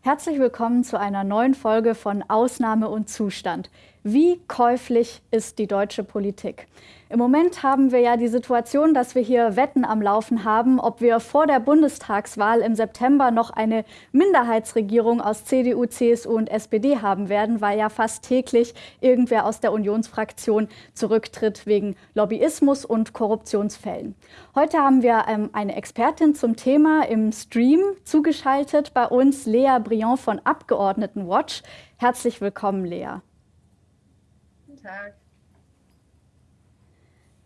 Herzlich willkommen zu einer neuen Folge von Ausnahme und Zustand. Wie käuflich ist die deutsche Politik? Im Moment haben wir ja die Situation, dass wir hier Wetten am Laufen haben, ob wir vor der Bundestagswahl im September noch eine Minderheitsregierung aus CDU, CSU und SPD haben werden, weil ja fast täglich irgendwer aus der Unionsfraktion zurücktritt wegen Lobbyismus und Korruptionsfällen. Heute haben wir ähm, eine Expertin zum Thema im Stream zugeschaltet bei uns, Lea Briand von Abgeordnetenwatch. Herzlich willkommen, Lea. Guten Tag.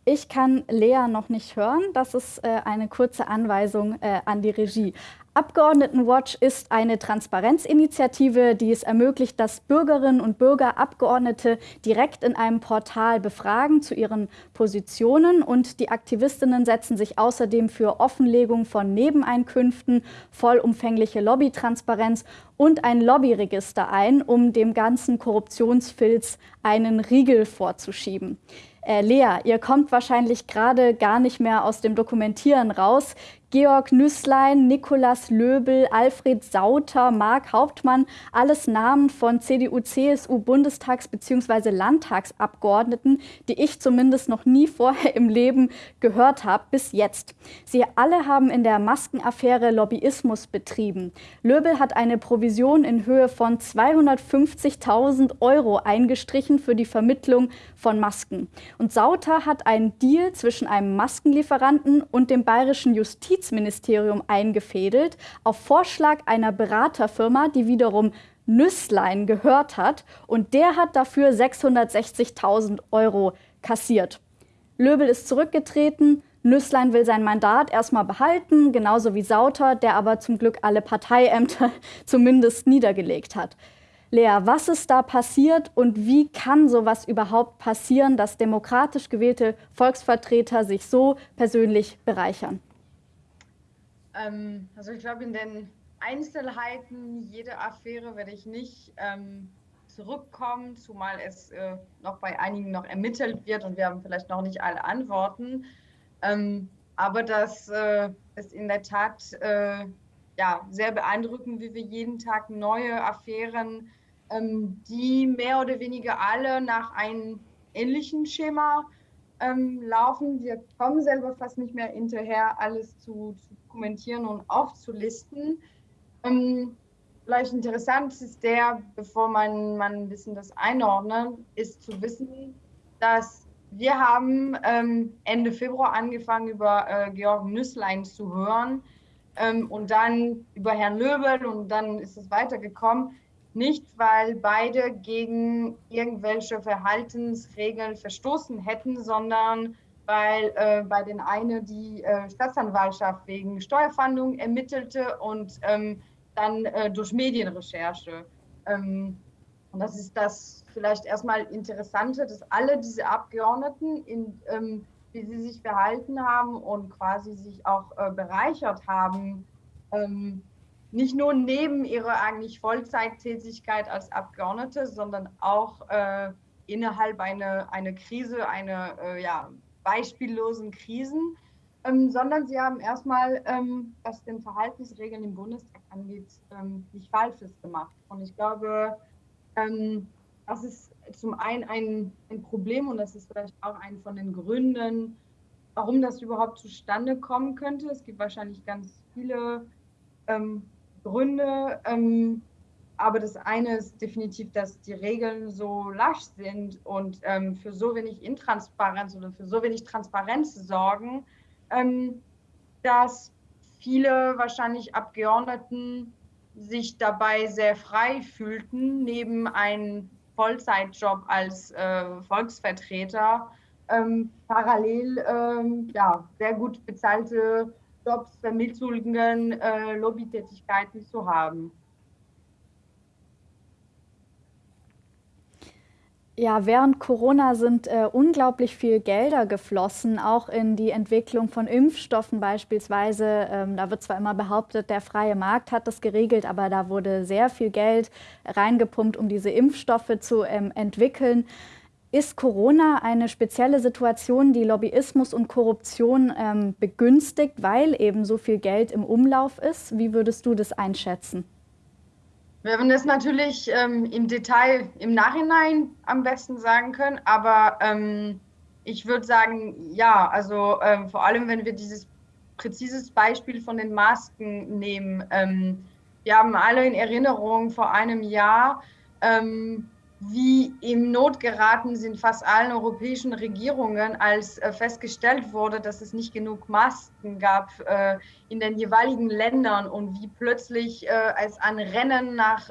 Ich kann Lea noch nicht hören. Das ist äh, eine kurze Anweisung äh, an die Regie. Abgeordnetenwatch ist eine Transparenzinitiative, die es ermöglicht, dass Bürgerinnen und Bürger Abgeordnete direkt in einem Portal befragen zu ihren Positionen. Und die Aktivistinnen setzen sich außerdem für Offenlegung von Nebeneinkünften, vollumfängliche Lobbytransparenz und ein Lobbyregister ein, um dem ganzen Korruptionsfilz einen Riegel vorzuschieben. Äh, Lea, ihr kommt wahrscheinlich gerade gar nicht mehr aus dem Dokumentieren raus. Georg Nüßlein, Nikolaus Löbel, Alfred Sauter, Marc Hauptmann, alles Namen von CDU, CSU, Bundestags- bzw. Landtagsabgeordneten, die ich zumindest noch nie vorher im Leben gehört habe, bis jetzt. Sie alle haben in der Maskenaffäre Lobbyismus betrieben. Löbel hat eine Provision in Höhe von 250.000 Euro eingestrichen für die Vermittlung von Masken. Und Sauter hat einen Deal zwischen einem Maskenlieferanten und dem bayerischen Justiz Justizministerium eingefädelt, auf Vorschlag einer Beraterfirma, die wiederum Nüsslein gehört hat. Und der hat dafür 660.000 Euro kassiert. Löbel ist zurückgetreten. Nüsslein will sein Mandat erstmal behalten, genauso wie Sauter, der aber zum Glück alle Parteiämter zumindest niedergelegt hat. Lea, was ist da passiert und wie kann sowas überhaupt passieren, dass demokratisch gewählte Volksvertreter sich so persönlich bereichern? Ähm, also ich glaube, in den Einzelheiten jeder Affäre werde ich nicht ähm, zurückkommen, zumal es äh, noch bei einigen noch ermittelt wird und wir haben vielleicht noch nicht alle Antworten. Ähm, aber das äh, ist in der Tat äh, ja, sehr beeindruckend, wie wir jeden Tag neue Affären, ähm, die mehr oder weniger alle nach einem ähnlichen Schema ähm, laufen. Wir kommen selber fast nicht mehr hinterher, alles zu, zu dokumentieren und aufzulisten. Ähm, vielleicht interessant ist der, bevor man, man ein bisschen das einordnet, ist zu wissen, dass wir haben ähm, Ende Februar angefangen, über äh, Georg Nüsslein zu hören ähm, und dann über Herrn Löbel und dann ist es weitergekommen. Nicht, weil beide gegen irgendwelche Verhaltensregeln verstoßen hätten, sondern weil äh, bei den einen die äh, Staatsanwaltschaft wegen Steuerfahndung ermittelte und ähm, dann äh, durch Medienrecherche. Ähm, und das ist das vielleicht erstmal Interessante, dass alle diese Abgeordneten, in, ähm, wie sie sich verhalten haben und quasi sich auch äh, bereichert haben, ähm, nicht nur neben ihrer eigentlich Vollzeittätigkeit als Abgeordnete, sondern auch äh, innerhalb einer eine Krise, einer äh, ja, beispiellosen Krisen, ähm, sondern sie haben erstmal, ähm, was den Verhaltensregeln im Bundestag angeht, ähm, nicht Falsches gemacht. Und ich glaube, ähm, das ist zum einen ein, ein Problem und das ist vielleicht auch ein von den Gründen, warum das überhaupt zustande kommen könnte. Es gibt wahrscheinlich ganz viele ähm, Gründe. Ähm, aber das eine ist definitiv, dass die Regeln so lasch sind und ähm, für so wenig Intransparenz oder für so wenig Transparenz sorgen, ähm, dass viele wahrscheinlich Abgeordneten sich dabei sehr frei fühlten, neben einem Vollzeitjob als äh, Volksvertreter ähm, parallel ähm, ja, sehr gut bezahlte Jobs, Vermittlungen, äh, Lobbytätigkeiten zu haben. Ja, während Corona sind äh, unglaublich viel Gelder geflossen, auch in die Entwicklung von Impfstoffen beispielsweise. Ähm, da wird zwar immer behauptet, der freie Markt hat das geregelt, aber da wurde sehr viel Geld reingepumpt, um diese Impfstoffe zu ähm, entwickeln. Ist Corona eine spezielle Situation, die Lobbyismus und Korruption ähm, begünstigt, weil eben so viel Geld im Umlauf ist? Wie würdest du das einschätzen? Wir werden das natürlich ähm, im Detail im Nachhinein am besten sagen können, aber ähm, ich würde sagen, ja, also ähm, vor allem, wenn wir dieses präzises Beispiel von den Masken nehmen. Ähm, wir haben alle in Erinnerung vor einem Jahr, ähm, wie im Not geraten sind fast allen europäischen Regierungen, als äh, festgestellt wurde, dass es nicht genug Masken gab äh, in den jeweiligen Ländern und wie plötzlich äh, es ein Rennen nach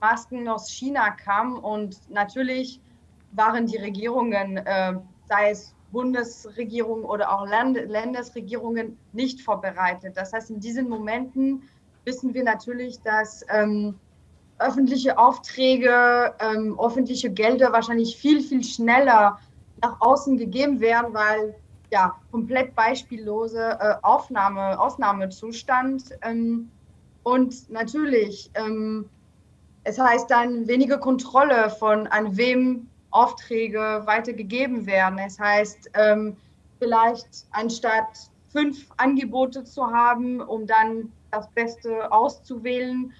Masken aus China kam. Und natürlich waren die Regierungen, sei es Bundesregierung oder auch Land Landesregierungen nicht vorbereitet. Das heißt, in diesen Momenten wissen wir natürlich, dass ähm, öffentliche Aufträge, ähm, öffentliche Gelder wahrscheinlich viel, viel schneller nach außen gegeben werden, weil ja komplett beispiellose äh, Aufnahme, Ausnahmezustand. Ähm, und natürlich, ähm, es heißt dann weniger Kontrolle von an wem Aufträge weitergegeben werden. Es heißt, ähm, vielleicht anstatt fünf Angebote zu haben, um dann das Beste auszuwählen,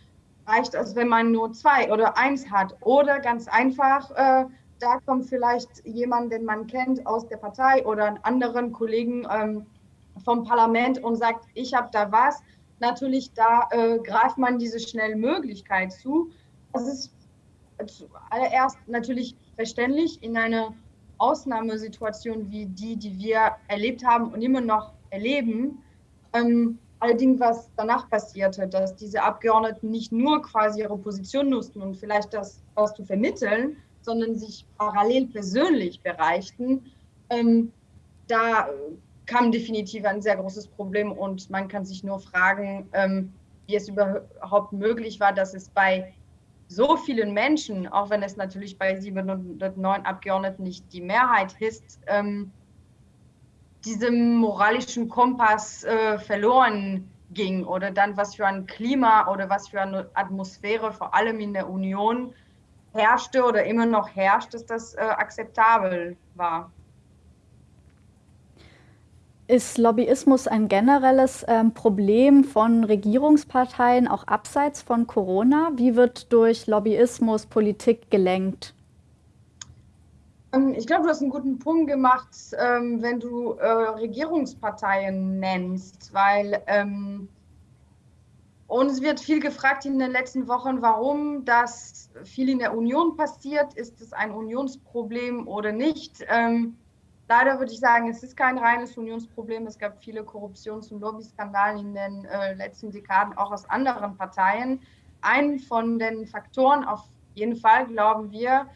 reicht es, wenn man nur zwei oder eins hat. Oder ganz einfach, äh, da kommt vielleicht jemand, den man kennt aus der Partei oder einen anderen Kollegen ähm, vom Parlament und sagt, ich habe da was. Natürlich, da äh, greift man diese Schnellmöglichkeit zu. Das ist zuallererst natürlich verständlich in einer Ausnahmesituation wie die, die wir erlebt haben und immer noch erleben. Ähm, allerdings, was danach passierte, dass diese Abgeordneten nicht nur quasi ihre Position nutzten und vielleicht das, was zu vermitteln, sondern sich parallel persönlich bereichten, ähm, da kam definitiv ein sehr großes Problem und man kann sich nur fragen, ähm, wie es überhaupt möglich war, dass es bei so vielen Menschen, auch wenn es natürlich bei 709 Abgeordneten nicht die Mehrheit ist, ähm, diesem moralischen Kompass äh, verloren ging oder dann was für ein Klima oder was für eine Atmosphäre vor allem in der Union herrschte oder immer noch herrscht, dass das äh, akzeptabel war. Ist Lobbyismus ein generelles ähm, Problem von Regierungsparteien, auch abseits von Corona? Wie wird durch Lobbyismus Politik gelenkt? Ähm, ich glaube, du hast einen guten Punkt gemacht, ähm, wenn du äh, Regierungsparteien nennst, weil ähm, uns wird viel gefragt in den letzten Wochen, warum das viel in der Union passiert. Ist es ein Unionsproblem oder nicht? Leider würde ich sagen, es ist kein reines Unionsproblem. Es gab viele Korruptions- und Lobbyskandale in den äh, letzten Dekaden, auch aus anderen Parteien. Ein von den Faktoren, auf jeden Fall glauben wir,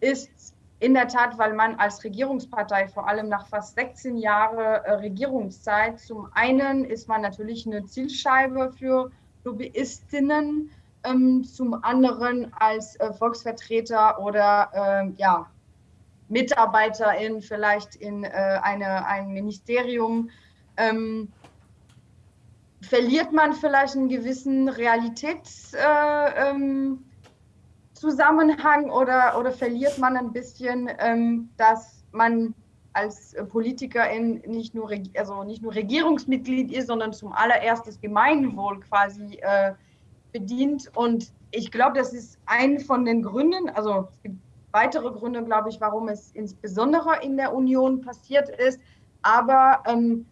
ist in der Tat, weil man als Regierungspartei, vor allem nach fast 16 Jahren äh, Regierungszeit, zum einen ist man natürlich eine Zielscheibe für Lobbyistinnen, ähm, zum anderen als äh, Volksvertreter oder äh, ja, Mitarbeiterin vielleicht in äh, eine, ein Ministerium, ähm, verliert man vielleicht einen gewissen ähm, oder, oder verliert man ein bisschen, ähm, dass man als Politikerin nicht nur, also nicht nur Regierungsmitglied ist, sondern zum allererst das Gemeinwohl quasi äh, bedient. Und ich glaube, das ist ein von den Gründen, also es gibt weitere Gründe, glaube ich, warum es insbesondere in der Union passiert ist. Aber ähm,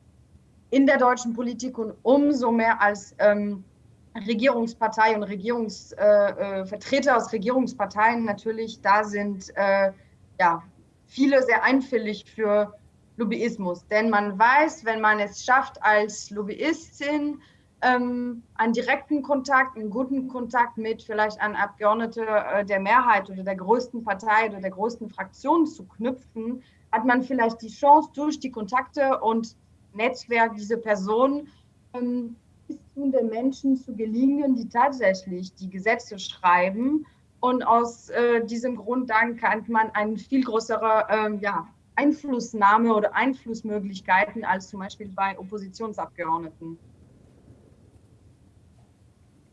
in der deutschen Politik und umso mehr als ähm, Regierungspartei und Regierungsvertreter äh, äh, aus Regierungsparteien natürlich da sind, äh, ja, viele sehr einfällig für Lobbyismus. Denn man weiß, wenn man es schafft, als Lobbyistin ähm, einen direkten Kontakt, einen guten Kontakt mit vielleicht einem Abgeordneten äh, der Mehrheit oder der größten Partei oder der größten Fraktion zu knüpfen, hat man vielleicht die Chance, durch die Kontakte und Netzwerk dieser Person ähm, den Menschen zu gelingen, die tatsächlich die Gesetze schreiben. Und aus äh, diesem Grund dann kann man eine viel größere ähm, ja, Einflussnahme oder Einflussmöglichkeiten als zum Beispiel bei Oppositionsabgeordneten.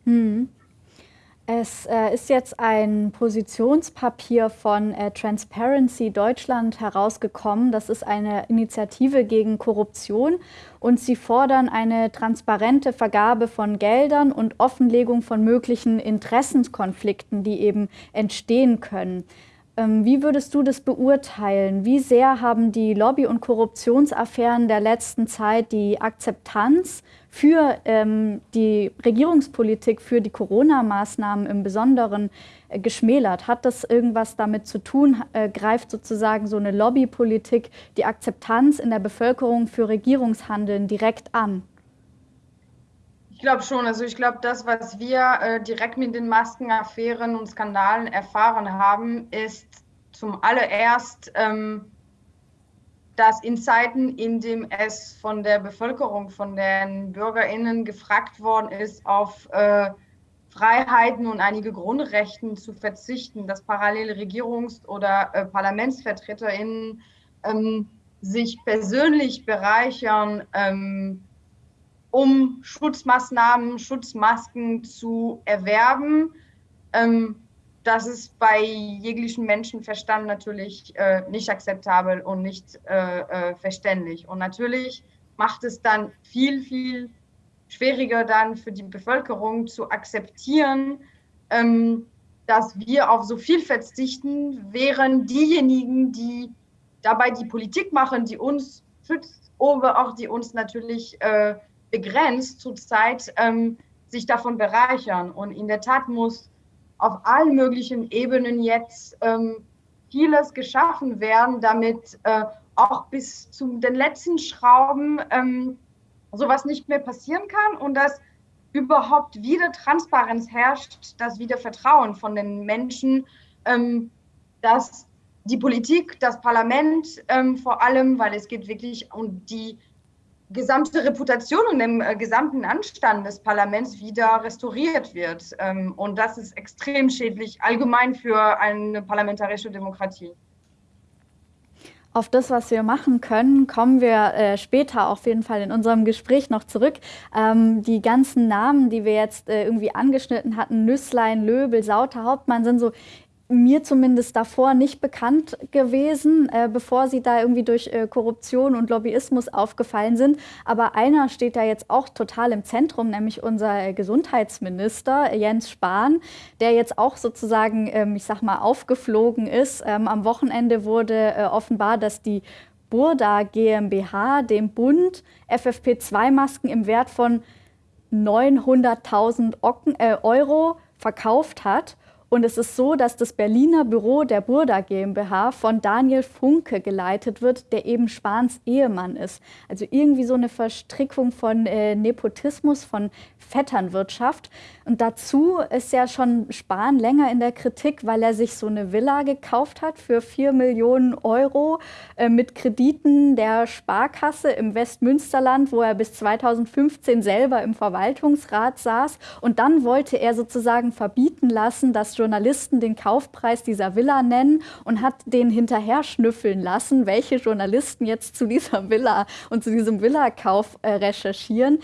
Hm. Es äh, ist jetzt ein Positionspapier von äh, Transparency Deutschland herausgekommen. Das ist eine Initiative gegen Korruption und sie fordern eine transparente Vergabe von Geldern und Offenlegung von möglichen Interessenskonflikten, die eben entstehen können. Ähm, wie würdest du das beurteilen? Wie sehr haben die Lobby- und Korruptionsaffären der letzten Zeit die Akzeptanz für ähm, die Regierungspolitik, für die Corona-Maßnahmen im Besonderen äh, geschmälert? Hat das irgendwas damit zu tun? Äh, greift sozusagen so eine Lobbypolitik die Akzeptanz in der Bevölkerung für Regierungshandeln direkt an? Ich glaube schon. Also ich glaube, das, was wir äh, direkt mit den Maskenaffären und Skandalen erfahren haben, ist zum allererst, ähm, dass in Zeiten, in denen es von der Bevölkerung, von den BürgerInnen gefragt worden ist, auf äh, Freiheiten und einige Grundrechten zu verzichten, dass parallele Regierungs- oder äh, ParlamentsvertreterInnen ähm, sich persönlich bereichern, ähm, um Schutzmaßnahmen, Schutzmasken zu erwerben. Ähm, das ist bei jeglichem Menschenverstand natürlich äh, nicht akzeptabel und nicht äh, äh, verständlich. Und natürlich macht es dann viel, viel schwieriger dann für die Bevölkerung zu akzeptieren, ähm, dass wir auf so viel verzichten, während diejenigen, die dabei die Politik machen, die uns schützt, aber auch die uns natürlich äh, begrenzt zurzeit ähm, sich davon bereichern. Und in der Tat muss auf allen möglichen Ebenen jetzt ähm, vieles geschaffen werden, damit äh, auch bis zu den letzten Schrauben ähm, sowas nicht mehr passieren kann und dass überhaupt wieder Transparenz herrscht, dass wieder Vertrauen von den Menschen, ähm, dass die Politik, das Parlament ähm, vor allem, weil es geht wirklich um die gesamte Reputation und dem äh, gesamten Anstand des Parlaments wieder restauriert wird. Ähm, und das ist extrem schädlich allgemein für eine parlamentarische Demokratie. Auf das, was wir machen können, kommen wir äh, später auf jeden Fall in unserem Gespräch noch zurück. Ähm, die ganzen Namen, die wir jetzt äh, irgendwie angeschnitten hatten, Nüsslein, Löbel, Sauter, Hauptmann, sind so mir zumindest davor nicht bekannt gewesen, äh, bevor sie da irgendwie durch äh, Korruption und Lobbyismus aufgefallen sind. Aber einer steht da jetzt auch total im Zentrum, nämlich unser Gesundheitsminister Jens Spahn, der jetzt auch sozusagen, ähm, ich sag mal, aufgeflogen ist. Ähm, am Wochenende wurde äh, offenbar, dass die Burda GmbH dem Bund FFP2-Masken im Wert von 900.000 äh, Euro verkauft hat. Und es ist so, dass das Berliner Büro der Burda GmbH von Daniel Funke geleitet wird, der eben Spahns Ehemann ist. Also irgendwie so eine Verstrickung von äh, Nepotismus, von Vetternwirtschaft. Und dazu ist ja schon Spahn länger in der Kritik, weil er sich so eine Villa gekauft hat für 4 Millionen Euro äh, mit Krediten der Sparkasse im Westmünsterland, wo er bis 2015 selber im Verwaltungsrat saß. Und dann wollte er sozusagen verbieten lassen, dass Journalisten den Kaufpreis dieser Villa nennen und hat den hinterher schnüffeln lassen, welche Journalisten jetzt zu dieser Villa und zu diesem Villakauf äh, recherchieren.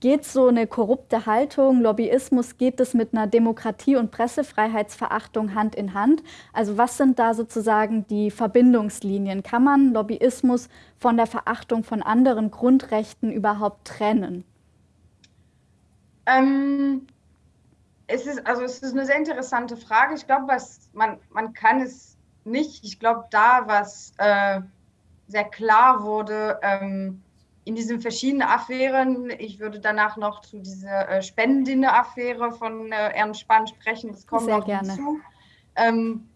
Geht so eine korrupte Haltung, Lobbyismus, geht es mit einer Demokratie- und Pressefreiheitsverachtung Hand in Hand? Also was sind da sozusagen die Verbindungslinien? Kann man Lobbyismus von der Verachtung von anderen Grundrechten überhaupt trennen? Ähm, es ist, also es ist eine sehr interessante Frage. Ich glaube, was man, man kann es nicht. Ich glaube, da, was äh, sehr klar wurde ähm, in diesen verschiedenen Affären, ich würde danach noch zu dieser äh, Spendendinner-Affäre von äh, Ernst Spahn sprechen, das kommt sehr noch gerne. hinzu. Ähm,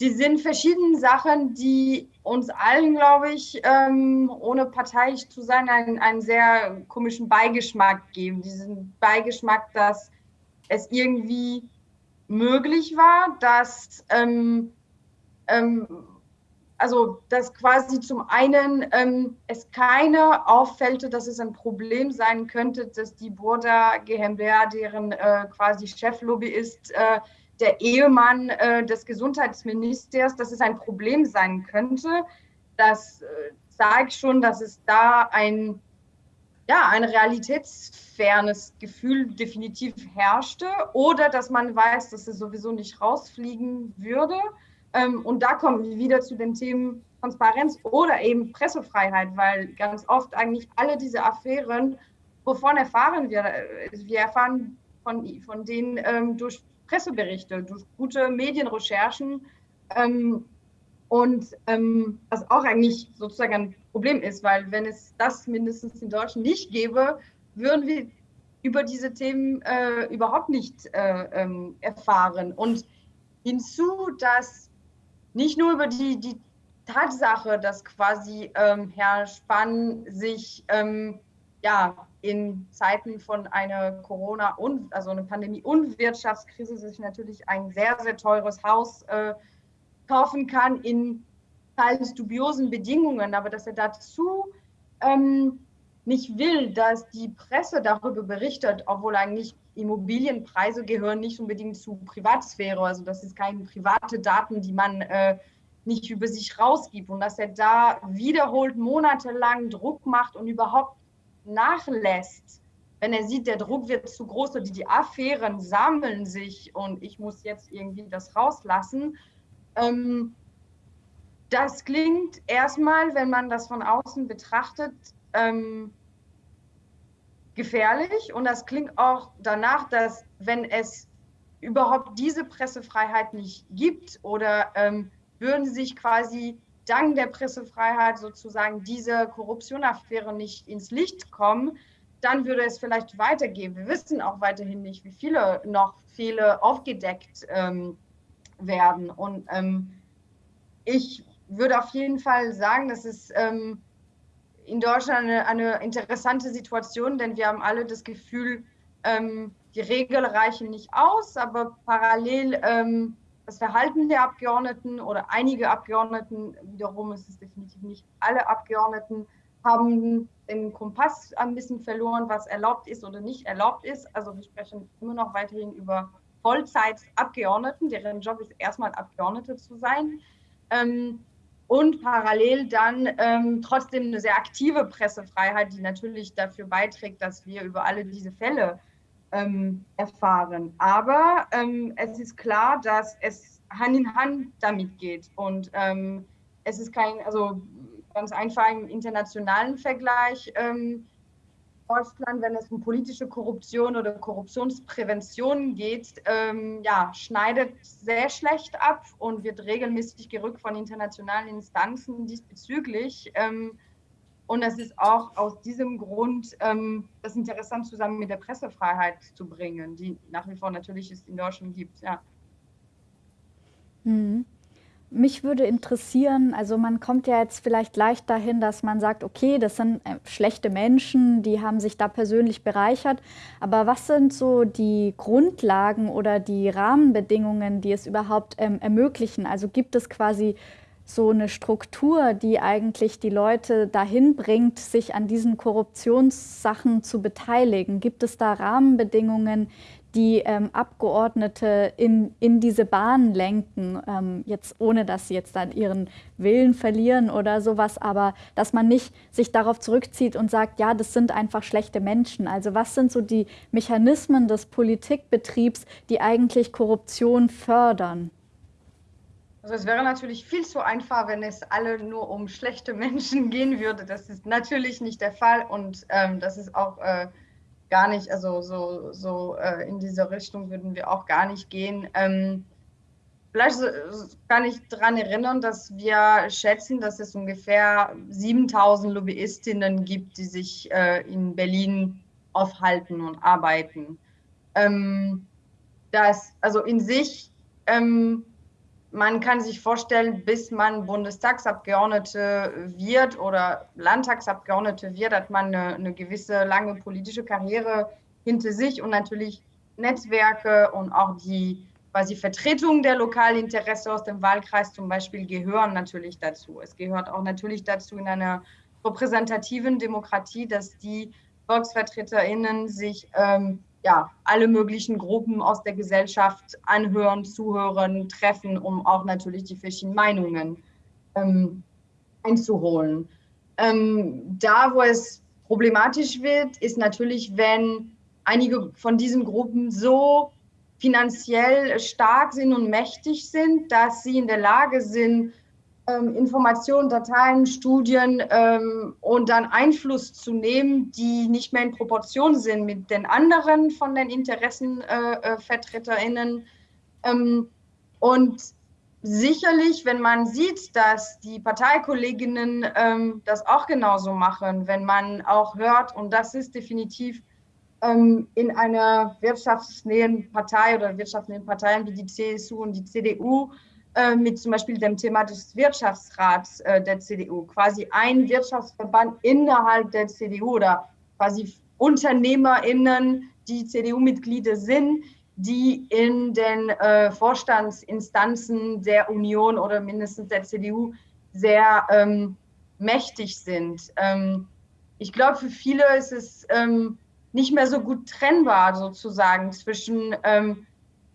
die sind verschiedene Sachen, die uns allen, glaube ich, ähm, ohne parteiisch zu sein, einen, einen sehr komischen Beigeschmack geben. Diesen Beigeschmack, dass es irgendwie möglich war, dass ähm, ähm, also dass quasi zum einen ähm, es keine auffällte, dass es ein Problem sein könnte, dass die Burda GmbH, deren äh, quasi Cheflobby ist, äh, der Ehemann äh, des Gesundheitsministers, dass es ein Problem sein könnte. Das äh, sage ich schon, dass es da ein ja, ein realitätsfernes Gefühl definitiv herrschte oder dass man weiß, dass es sowieso nicht rausfliegen würde. Ähm, und da kommen wir wieder zu den Themen Transparenz oder eben Pressefreiheit, weil ganz oft eigentlich alle diese Affären, wovon erfahren wir? Wir erfahren von, von denen ähm, durch Presseberichte, durch gute Medienrecherchen. Ähm, und ähm, was auch eigentlich sozusagen ein Problem ist, weil wenn es das mindestens in Deutschland nicht gäbe, würden wir über diese Themen äh, überhaupt nicht äh, ähm, erfahren. Und hinzu, dass nicht nur über die, die Tatsache, dass quasi ähm, Herr Spahn sich ähm, ja, in Zeiten von einer Corona- und also einer Pandemie- und Wirtschaftskrise sich natürlich ein sehr, sehr teures Haus äh, kaufen kann in teils dubiosen Bedingungen, aber dass er dazu ähm, nicht will, dass die Presse darüber berichtet, obwohl eigentlich Immobilienpreise gehören nicht unbedingt zu Privatsphäre, also das ist keine private Daten, die man äh, nicht über sich rausgibt und dass er da wiederholt monatelang Druck macht und überhaupt nachlässt, wenn er sieht, der Druck wird zu groß oder die Affären sammeln sich und ich muss jetzt irgendwie das rauslassen. Ähm, das klingt erstmal, wenn man das von außen betrachtet, ähm, gefährlich und das klingt auch danach, dass wenn es überhaupt diese Pressefreiheit nicht gibt oder ähm, würden sich quasi dank der Pressefreiheit sozusagen diese Korruptionaffäre nicht ins Licht kommen, dann würde es vielleicht weitergehen. Wir wissen auch weiterhin nicht, wie viele noch Fehler aufgedeckt ähm, werden. Und ähm, ich würde auf jeden Fall sagen, dass es ähm, in Deutschland eine, eine, interessante Situation, denn wir haben alle das Gefühl, ähm, die Regeln reichen nicht aus, aber parallel ähm, das Verhalten der Abgeordneten oder einige Abgeordneten, wiederum ist es definitiv nicht alle Abgeordneten, haben den Kompass ein bisschen verloren, was erlaubt ist oder nicht erlaubt ist. Also wir sprechen immer noch weiterhin über Vollzeitabgeordneten, deren Job ist erstmal Abgeordnete zu sein. Ähm, und parallel dann ähm, trotzdem eine sehr aktive Pressefreiheit, die natürlich dafür beiträgt, dass wir über alle diese Fälle ähm, erfahren. Aber ähm, es ist klar, dass es Hand in Hand damit geht. Und ähm, es ist kein, also ganz einfach im internationalen Vergleich. Ähm, Deutschland, wenn es um politische Korruption oder Korruptionsprävention geht, ähm, ja, schneidet sehr schlecht ab und wird regelmäßig gerückt von internationalen Instanzen diesbezüglich. Ähm, und es ist auch aus diesem Grund ähm, das interessant zusammen mit der Pressefreiheit zu bringen, die nach wie vor natürlich es in Deutschland gibt. Ja. Mhm. Mich würde interessieren, also man kommt ja jetzt vielleicht leicht dahin, dass man sagt, okay, das sind äh, schlechte Menschen, die haben sich da persönlich bereichert. Aber was sind so die Grundlagen oder die Rahmenbedingungen, die es überhaupt ähm, ermöglichen? Also gibt es quasi so eine Struktur, die eigentlich die Leute dahin bringt, sich an diesen Korruptionssachen zu beteiligen? Gibt es da Rahmenbedingungen, die ähm, Abgeordnete in, in diese Bahn lenken, ähm, jetzt ohne dass sie jetzt dann ihren Willen verlieren oder sowas, aber dass man nicht sich darauf zurückzieht und sagt, ja, das sind einfach schlechte Menschen. Also was sind so die Mechanismen des Politikbetriebs, die eigentlich Korruption fördern? Also es wäre natürlich viel zu einfach, wenn es alle nur um schlechte Menschen gehen würde. Das ist natürlich nicht der Fall und ähm, das ist auch äh, gar nicht, also so, so äh, in diese Richtung würden wir auch gar nicht gehen. Ähm, vielleicht kann ich daran erinnern, dass wir schätzen, dass es ungefähr 7000 Lobbyistinnen gibt, die sich äh, in Berlin aufhalten und arbeiten. Ähm, das, also in sich ähm, man kann sich vorstellen, bis man Bundestagsabgeordnete wird oder Landtagsabgeordnete wird, hat man eine, eine, gewisse lange politische Karriere hinter sich und natürlich Netzwerke und auch die quasi Vertretung der Lokalinteresse aus dem Wahlkreis zum Beispiel gehören natürlich dazu. Es gehört auch natürlich dazu in einer repräsentativen Demokratie, dass die VolksvertreterInnen sich ähm, ja, alle möglichen Gruppen aus der Gesellschaft anhören, zuhören, treffen, um auch natürlich die verschiedenen Meinungen ähm, einzuholen. Ähm, da, wo es Problematisch wird, ist natürlich, wenn einige von diesen Gruppen so finanziell stark sind und mächtig sind, dass sie in der Lage sind, ähm, Informationen, Dateien, Studien ähm, und dann Einfluss zu nehmen, die nicht mehr in Proportion sind mit den anderen von den Interessenvertreterinnen. Äh, äh ähm, und sicherlich, wenn man sieht, dass die Parteikolleginnen ähm, das auch genauso machen, wenn man auch hört, und das ist definitiv ähm, in einer wirtschaftsnähen Partei oder wirtschaftsnähen Parteien wie die CSU und die CDU, mit zum Beispiel dem Thema des Wirtschaftsrats äh, der CDU, quasi ein Wirtschaftsverband innerhalb der CDU oder quasi UnternehmerInnen, die CDU-Mitglieder sind, die in den äh, Vorstandsinstanzen der Union oder mindestens der CDU sehr ähm, mächtig sind. Ähm, ich glaube, für viele ist es ähm, nicht mehr so gut trennbar sozusagen zwischen ähm,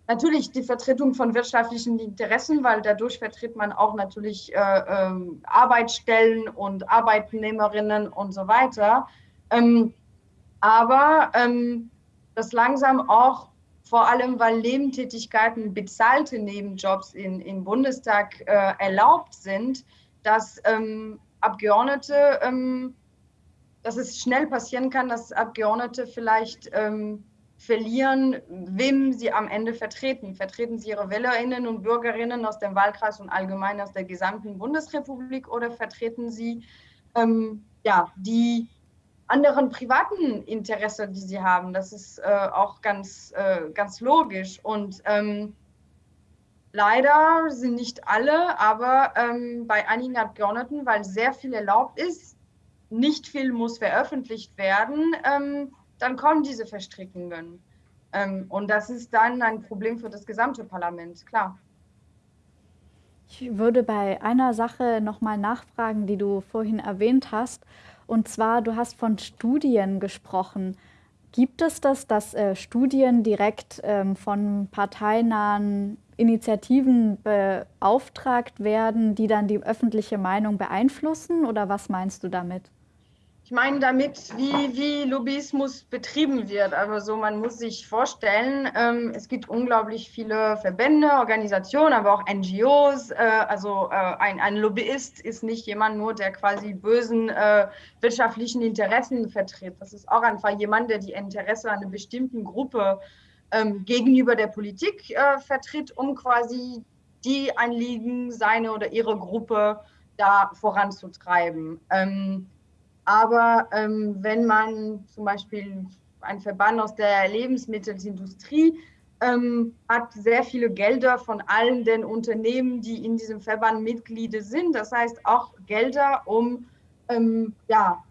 natürlich die Vertretung von wirtschaftlichen Interessen, weil dadurch vertritt man auch natürlich äh, äh, Arbeitsstellen und Arbeitnehmerinnen und so weiter. Ähm, aber ähm, das langsam auch vor allem, weil Nebentätigkeiten, bezahlte Nebenjobs in, im Bundestag äh, erlaubt sind, dass ähm, Abgeordnete, ähm, dass es schnell passieren kann, dass Abgeordnete vielleicht ähm, verlieren, wem sie am Ende vertreten. Vertreten sie ihre Wählerinnen und Bürgerinnen aus dem Wahlkreis und allgemein aus der gesamten Bundesrepublik oder vertreten sie ähm, ja, die anderen privaten Interessen, die sie haben? Das ist äh, auch ganz, äh, ganz logisch. Und ähm, leider sind nicht alle, aber ähm, bei einigen Abgeordneten, weil sehr viel erlaubt ist, nicht viel muss veröffentlicht werden, ähm, dann kommen diese Verstrickungen. Ähm, und das ist dann ein Problem für das gesamte Parlament, klar. Ich würde bei einer Sache nochmal nachfragen, die du vorhin erwähnt hast. Und zwar, du hast von Studien gesprochen. Gibt es das, dass äh, Studien direkt ähm, von parteinahen Initiativen beauftragt werden, die dann die öffentliche Meinung beeinflussen? Oder was meinst du damit? Ich meine damit, wie, wie Lobbyismus betrieben wird. Also man muss sich vorstellen, ähm, es gibt unglaublich viele Verbände, Organisationen, aber auch NGOs. Äh, also äh, ein, ein Lobbyist ist nicht jemand nur, der quasi bösen äh, wirtschaftlichen Interessen vertritt. Das ist auch einfach jemand, der die Interesse einer bestimmten Gruppe ähm, gegenüber der Politik äh, vertritt, um quasi die Anliegen seine oder ihre Gruppe da voranzutreiben. Ähm, aber ähm, wenn man zum Beispiel ein Verband aus der Lebensmittelindustrie ähm, hat sehr viele Gelder von allen den Unternehmen, die in diesem Verband Mitglieder sind. Das heißt auch Gelder, um ähm, ja,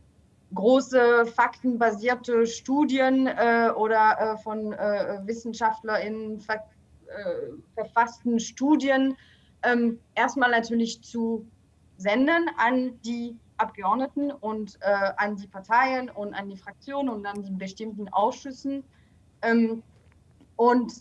große faktenbasierte Studien äh, oder äh, von äh, WissenschaftlerInnen ver äh, verfassten Studien ähm, erstmal natürlich zu senden an die Abgeordneten und äh, an die Parteien und an die Fraktionen und an die bestimmten Ausschüssen. Ähm, und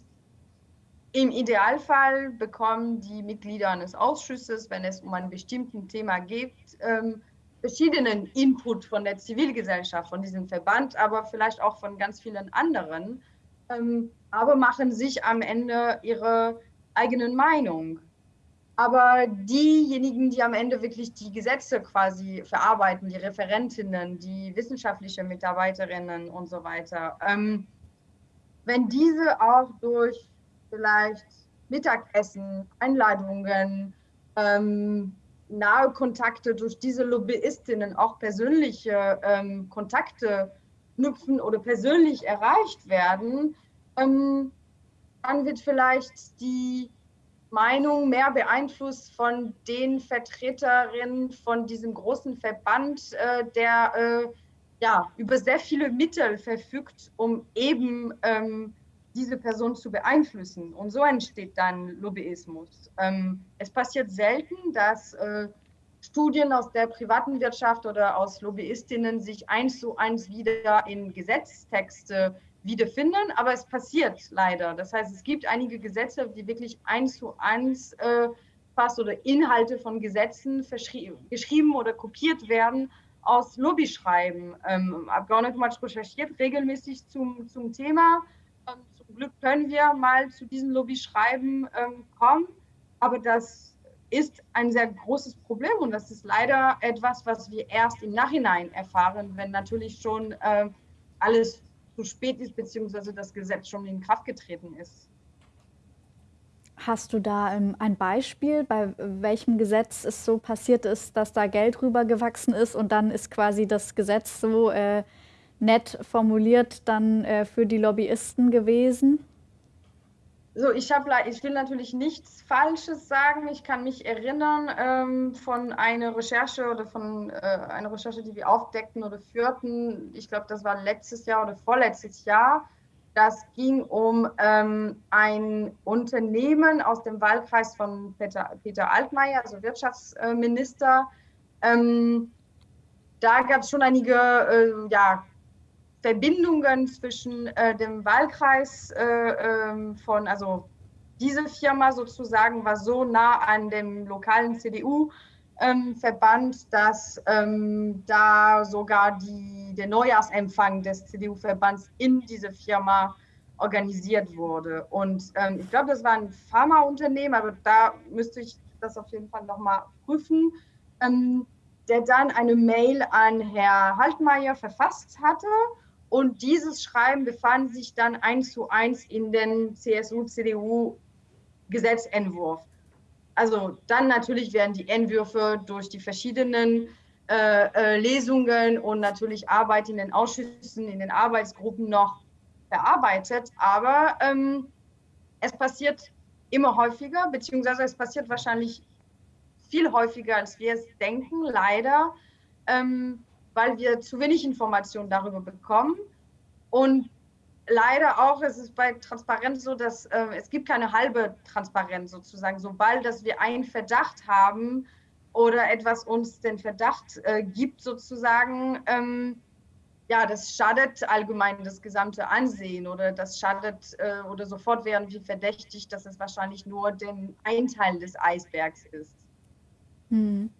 im Idealfall bekommen die Mitglieder eines Ausschusses, wenn es um ein bestimmtes Thema geht, ähm, verschiedenen Input von der Zivilgesellschaft, von diesem Verband, aber vielleicht auch von ganz vielen anderen, ähm, aber machen sich am Ende ihre eigenen Meinung. Aber diejenigen, die am Ende wirklich die Gesetze quasi verarbeiten, die Referentinnen, die wissenschaftliche Mitarbeiterinnen und so weiter, ähm, wenn diese auch durch vielleicht Mittagessen, Einladungen, ähm, nahe Kontakte durch diese Lobbyistinnen auch persönliche ähm, Kontakte knüpfen oder persönlich erreicht werden, ähm, dann wird vielleicht die Meinung mehr beeinflusst von den Vertreterinnen von diesem großen Verband, äh, der äh, ja, über sehr viele Mittel verfügt, um eben ähm, diese Person zu beeinflussen. Und so entsteht dann Lobbyismus. Ähm, es passiert selten, dass äh, Studien aus der privaten Wirtschaft oder aus Lobbyistinnen sich eins zu eins wieder in Gesetztexte wiederfinden, aber es passiert leider. Das heißt, es gibt einige Gesetze, die wirklich eins zu eins äh, fast oder Inhalte von Gesetzen geschrieben oder kopiert werden aus Lobbyschreiben. Ähm, Abgeordnetenmatch recherchiert regelmäßig zum, zum Thema. Und zum Glück können wir mal zu diesen Lobbyschreiben ähm, kommen. Aber das ist ein sehr großes Problem und das ist leider etwas, was wir erst im Nachhinein erfahren, wenn natürlich schon äh, alles zu spät ist, beziehungsweise das Gesetz schon in Kraft getreten ist. Hast du da ähm, ein Beispiel, bei welchem Gesetz es so passiert ist, dass da Geld rübergewachsen ist und dann ist quasi das Gesetz so äh, nett formuliert dann äh, für die Lobbyisten gewesen? So, ich, hab, ich will natürlich nichts Falsches sagen. Ich kann mich erinnern ähm, von einer Recherche oder von äh, einer Recherche, die wir aufdeckten oder führten. Ich glaube, das war letztes Jahr oder vorletztes Jahr. Das ging um ähm, ein Unternehmen aus dem Wahlkreis von Peter, Peter Altmaier, also Wirtschaftsminister. Ähm, da gab es schon einige äh, ja, Verbindungen zwischen äh, dem Wahlkreis äh, ähm, von, also diese Firma sozusagen war so nah an dem lokalen CDU-Verband, ähm, dass ähm, da sogar die, der Neujahrsempfang des CDU-Verbands in diese Firma organisiert wurde. Und ähm, ich glaube, das war ein Pharmaunternehmen, aber da müsste ich das auf jeden Fall nochmal prüfen, ähm, der dann eine Mail an Herr Haltmeier verfasst hatte und dieses Schreiben befand sich dann eins zu eins in den CSU-CDU-Gesetzentwurf. Also dann natürlich werden die Entwürfe durch die verschiedenen äh, äh, Lesungen und natürlich Arbeit in den Ausschüssen, in den Arbeitsgruppen noch bearbeitet. Aber ähm, es passiert immer häufiger, beziehungsweise es passiert wahrscheinlich viel häufiger, als wir es denken, leider. Ähm, weil wir zu wenig Informationen darüber bekommen. Und leider auch, es ist bei Transparenz so, dass äh, es gibt keine halbe Transparenz sozusagen. Sobald dass wir einen Verdacht haben oder etwas uns den Verdacht äh, gibt sozusagen, ähm, ja, das schadet allgemein das gesamte Ansehen oder das schadet äh, oder sofort werden wir verdächtig, dass es wahrscheinlich nur den ein Teil des Eisbergs ist. Hm.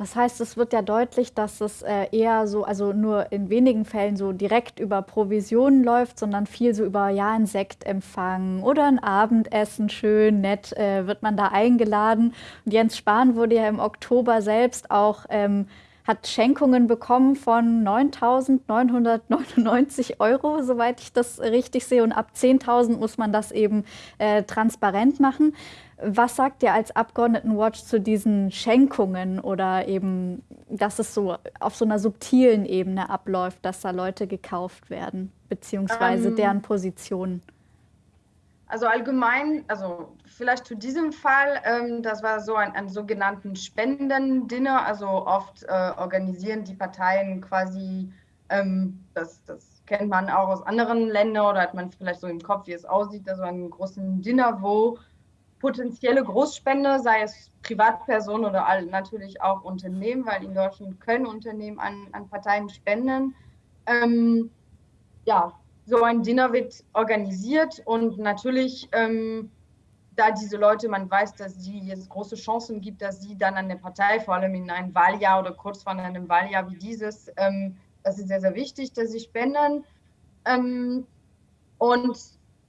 Das heißt, es wird ja deutlich, dass es äh, eher so, also nur in wenigen Fällen so direkt über Provisionen läuft, sondern viel so über, ja, ein Sektempfang oder ein Abendessen, schön, nett, äh, wird man da eingeladen. Und Jens Spahn wurde ja im Oktober selbst auch, ähm, hat Schenkungen bekommen von 9.999 Euro, soweit ich das richtig sehe. Und ab 10.000 muss man das eben äh, transparent machen. Was sagt ihr als Abgeordnetenwatch zu diesen Schenkungen oder eben, dass es so auf so einer subtilen Ebene abläuft, dass da Leute gekauft werden, beziehungsweise ähm, deren Positionen? Also allgemein, also vielleicht zu diesem Fall, ähm, das war so ein, ein sogenannten Spendendinner. Also oft äh, organisieren die Parteien quasi, ähm, das, das kennt man auch aus anderen Ländern oder hat man vielleicht so im Kopf, wie es aussieht, also einen großen Dinner, wo potenzielle Großspender, sei es Privatpersonen oder all, natürlich auch Unternehmen, weil in Deutschland können Unternehmen an, an Parteien spenden. Ähm, ja, so ein Dinner wird organisiert und natürlich, ähm, da diese Leute, man weiß, dass sie jetzt große Chancen gibt, dass sie dann an der Partei, vor allem in einem Wahljahr oder kurz vor einem Wahljahr wie dieses, ähm, das ist sehr, sehr wichtig, dass sie spenden. Ähm, und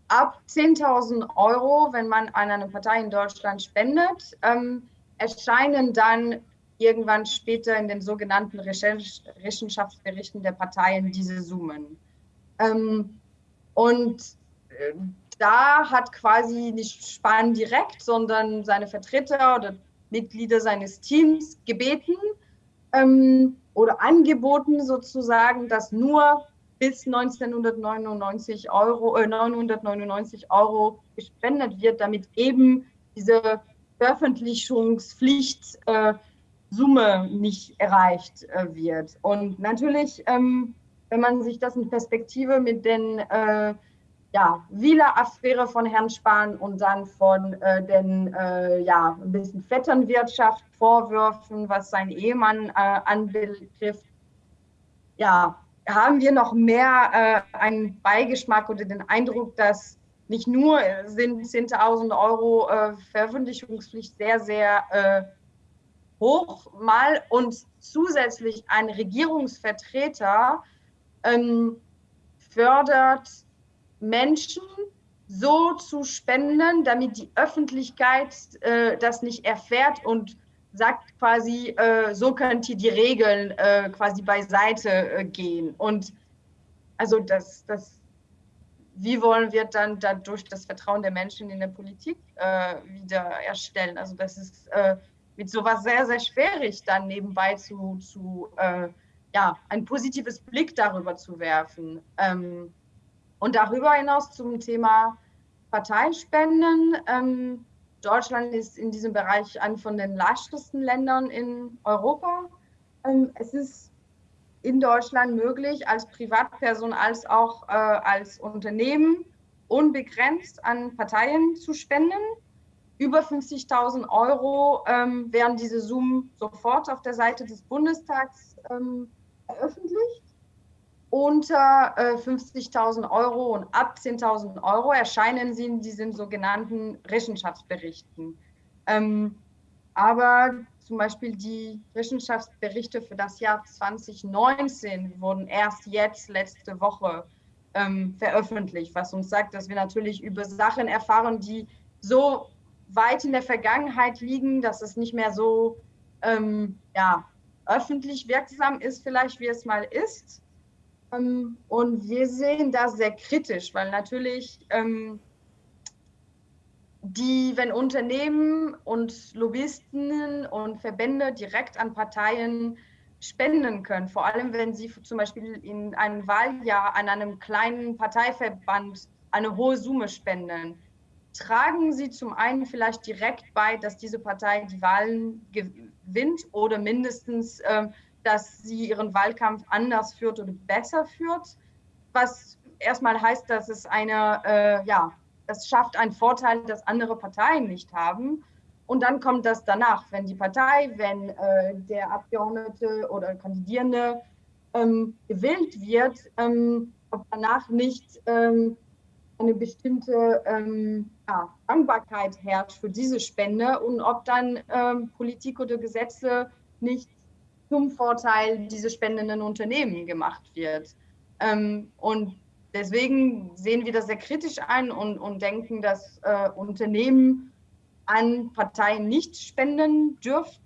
ab 10.000 Euro, wenn man an eine Partei in Deutschland spendet, ähm, erscheinen dann irgendwann später in den sogenannten Rechenschaftsberichten der Parteien diese Summen. Ähm, und äh, da hat quasi nicht Spahn direkt, sondern seine Vertreter oder Mitglieder seines Teams gebeten ähm, oder angeboten sozusagen, dass nur bis 1999 Euro, äh, 999 Euro gespendet wird, damit eben diese Veröffentlichungspflicht äh, nicht erreicht äh, wird. Und natürlich, ähm, wenn man sich das in Perspektive mit den äh, ja, Wieler-Affäre von Herrn Spahn und dann von äh, den äh, ja, ein bisschen Vetternwirtschaft Vorwürfen, was sein Ehemann äh, anbetrifft, ja, haben wir noch mehr äh, einen Beigeschmack oder den Eindruck, dass nicht nur sind 10.000 Euro äh, Veröffentlichungspflicht sehr, sehr äh, hoch mal und zusätzlich ein Regierungsvertreter ähm, fördert Menschen so zu spenden, damit die Öffentlichkeit äh, das nicht erfährt und sagt quasi, äh, so könnt ihr die Regeln äh, quasi beiseite äh, gehen. Und also das, das, wie wollen wir dann dadurch das Vertrauen der Menschen in der Politik äh, wieder erstellen? Also das ist äh, mit sowas sehr, sehr schwierig, dann nebenbei zu, zu ja, ein positives Blick darüber zu werfen. Ähm, und darüber hinaus zum Thema Parteispenden. Ähm, Deutschland ist in diesem Bereich ein von den leichtesten Ländern in Europa. Ähm, es ist in Deutschland möglich, als Privatperson als auch äh, als Unternehmen unbegrenzt an Parteien zu spenden. Über 50.000 Euro ähm, werden diese Summen sofort auf der Seite des Bundestags ähm, veröffentlicht unter äh, 50.000 Euro und ab 10.000 Euro erscheinen sie in diesen sogenannten Rechenschaftsberichten. Ähm, aber zum Beispiel die Rechenschaftsberichte für das Jahr 2019 wurden erst jetzt, letzte Woche, ähm, veröffentlicht, was uns sagt, dass wir natürlich über Sachen erfahren, die so weit in der Vergangenheit liegen, dass es nicht mehr so ähm, ja, öffentlich wirksam ist, vielleicht wie es mal ist. Ähm, und wir sehen das sehr kritisch, weil natürlich ähm, die, wenn Unternehmen und Lobbyisten und Verbände direkt an Parteien spenden können, vor allem wenn sie zum Beispiel in einem Wahljahr an einem kleinen Parteiverband eine hohe Summe spenden, tragen sie zum einen vielleicht direkt bei, dass diese Partei die Wahlen gewinnt oder mindestens äh, dass sie ihren Wahlkampf anders führt oder besser führt, was erstmal heißt, dass es eine, äh, ja, es schafft einen Vorteil, das andere Parteien nicht haben. Und dann kommt das danach, wenn die Partei, wenn äh, der Abgeordnete oder Kandidierende ähm, gewählt wird, ähm, ob danach nicht ähm, eine bestimmte ähm, ja, Dankbarkeit herrscht für diese Spende und ob dann ähm, Politik oder Gesetze nicht zum Vorteil dieser spendenden Unternehmen gemacht wird. Ähm, und deswegen sehen wir das sehr kritisch ein und, und denken, dass äh, Unternehmen an Parteien nicht spenden dürften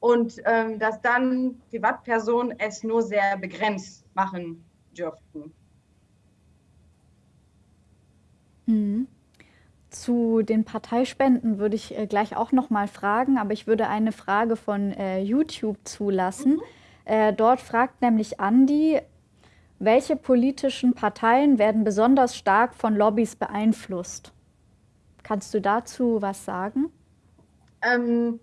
und ähm, dass dann Privatpersonen es nur sehr begrenzt machen dürften. Mhm. Zu den Parteispenden würde ich äh, gleich auch noch mal fragen, aber ich würde eine Frage von äh, YouTube zulassen. Mhm. Äh, dort fragt nämlich Andi, welche politischen Parteien werden besonders stark von Lobbys beeinflusst? Kannst du dazu was sagen? Ähm,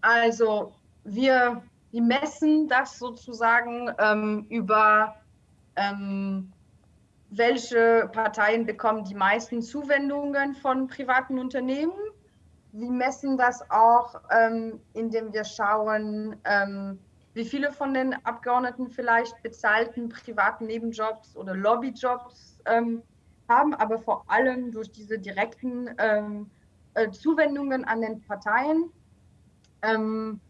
also wir, wir messen das sozusagen ähm, über ähm, welche Parteien bekommen die meisten Zuwendungen von privaten Unternehmen. Wir messen das auch, ähm, indem wir schauen, ähm, wie viele von den Abgeordneten vielleicht bezahlten privaten Nebenjobs oder Lobbyjobs ähm, haben, aber vor allem durch diese direkten ähm, äh, Zuwendungen an den Parteien. Ähm,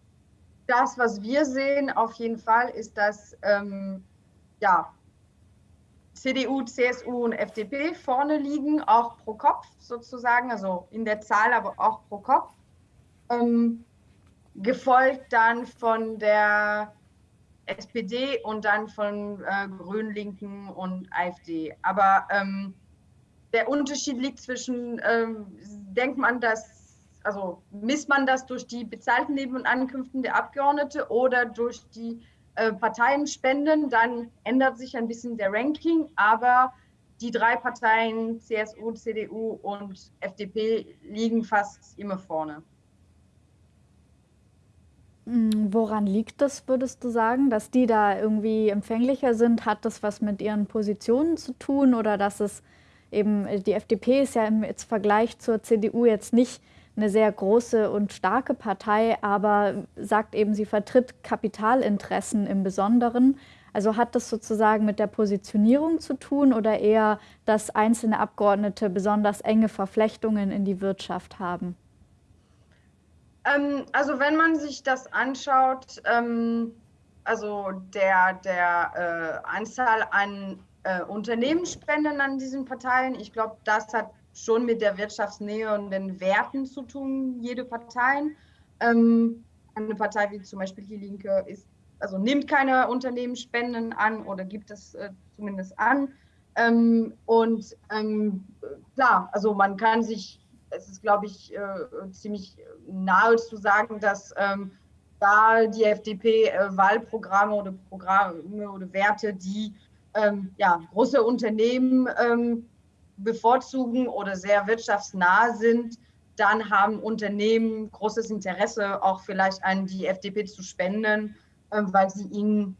das, was wir sehen, auf jeden Fall, ist, dass ähm, ja, CDU, CSU und FDP vorne liegen, auch pro Kopf sozusagen, also in der Zahl, aber auch pro Kopf. Ähm, gefolgt dann von der SPD und dann von äh, Grünen, Linken und AfD. Aber ähm, der Unterschied liegt zwischen, ähm, denkt man, dass, also misst man das durch die bezahlten Neben- und Ankünften der Abgeordnete oder durch die äh, Parteien spenden, dann ändert sich ein bisschen der Ranking, aber die drei Parteien, CSU, CDU und FDP, liegen fast immer vorne. Hm, woran liegt das, würdest du sagen, dass die da irgendwie empfänglicher sind? Hat das was mit ihren Positionen zu tun oder dass es eben, die FDP ist ja im Vergleich zur CDU jetzt nicht eine sehr große und starke Partei, aber sagt eben, sie vertritt Kapitalinteressen im Besonderen. Also hat das sozusagen mit der Positionierung zu tun oder eher, dass einzelne Abgeordnete besonders enge Verflechtungen in die Wirtschaft haben? Ähm, also wenn man sich das anschaut, ähm, also der, der äh, Anzahl an äh, Unternehmensspenden an diesen Parteien, ich glaube, das hat schon mit der Wirtschaftsnähe und den Werten zu tun, jede Partei. Ähm, eine Partei wie zum Beispiel die Linke ist, also nimmt keine Unternehmensspenden an oder gibt es äh, zumindest an. Ähm, und ähm, klar, also man kann sich, es ist glaube ich äh, ziemlich nahe zu sagen, dass ähm, da die FDP äh, Wahlprogramme oder Programme oder Werte, die ähm, ja, große Unternehmen ähm, bevorzugen oder sehr wirtschaftsnah sind, dann haben Unternehmen großes Interesse, auch vielleicht an die FDP zu spenden, äh, weil sie ihnen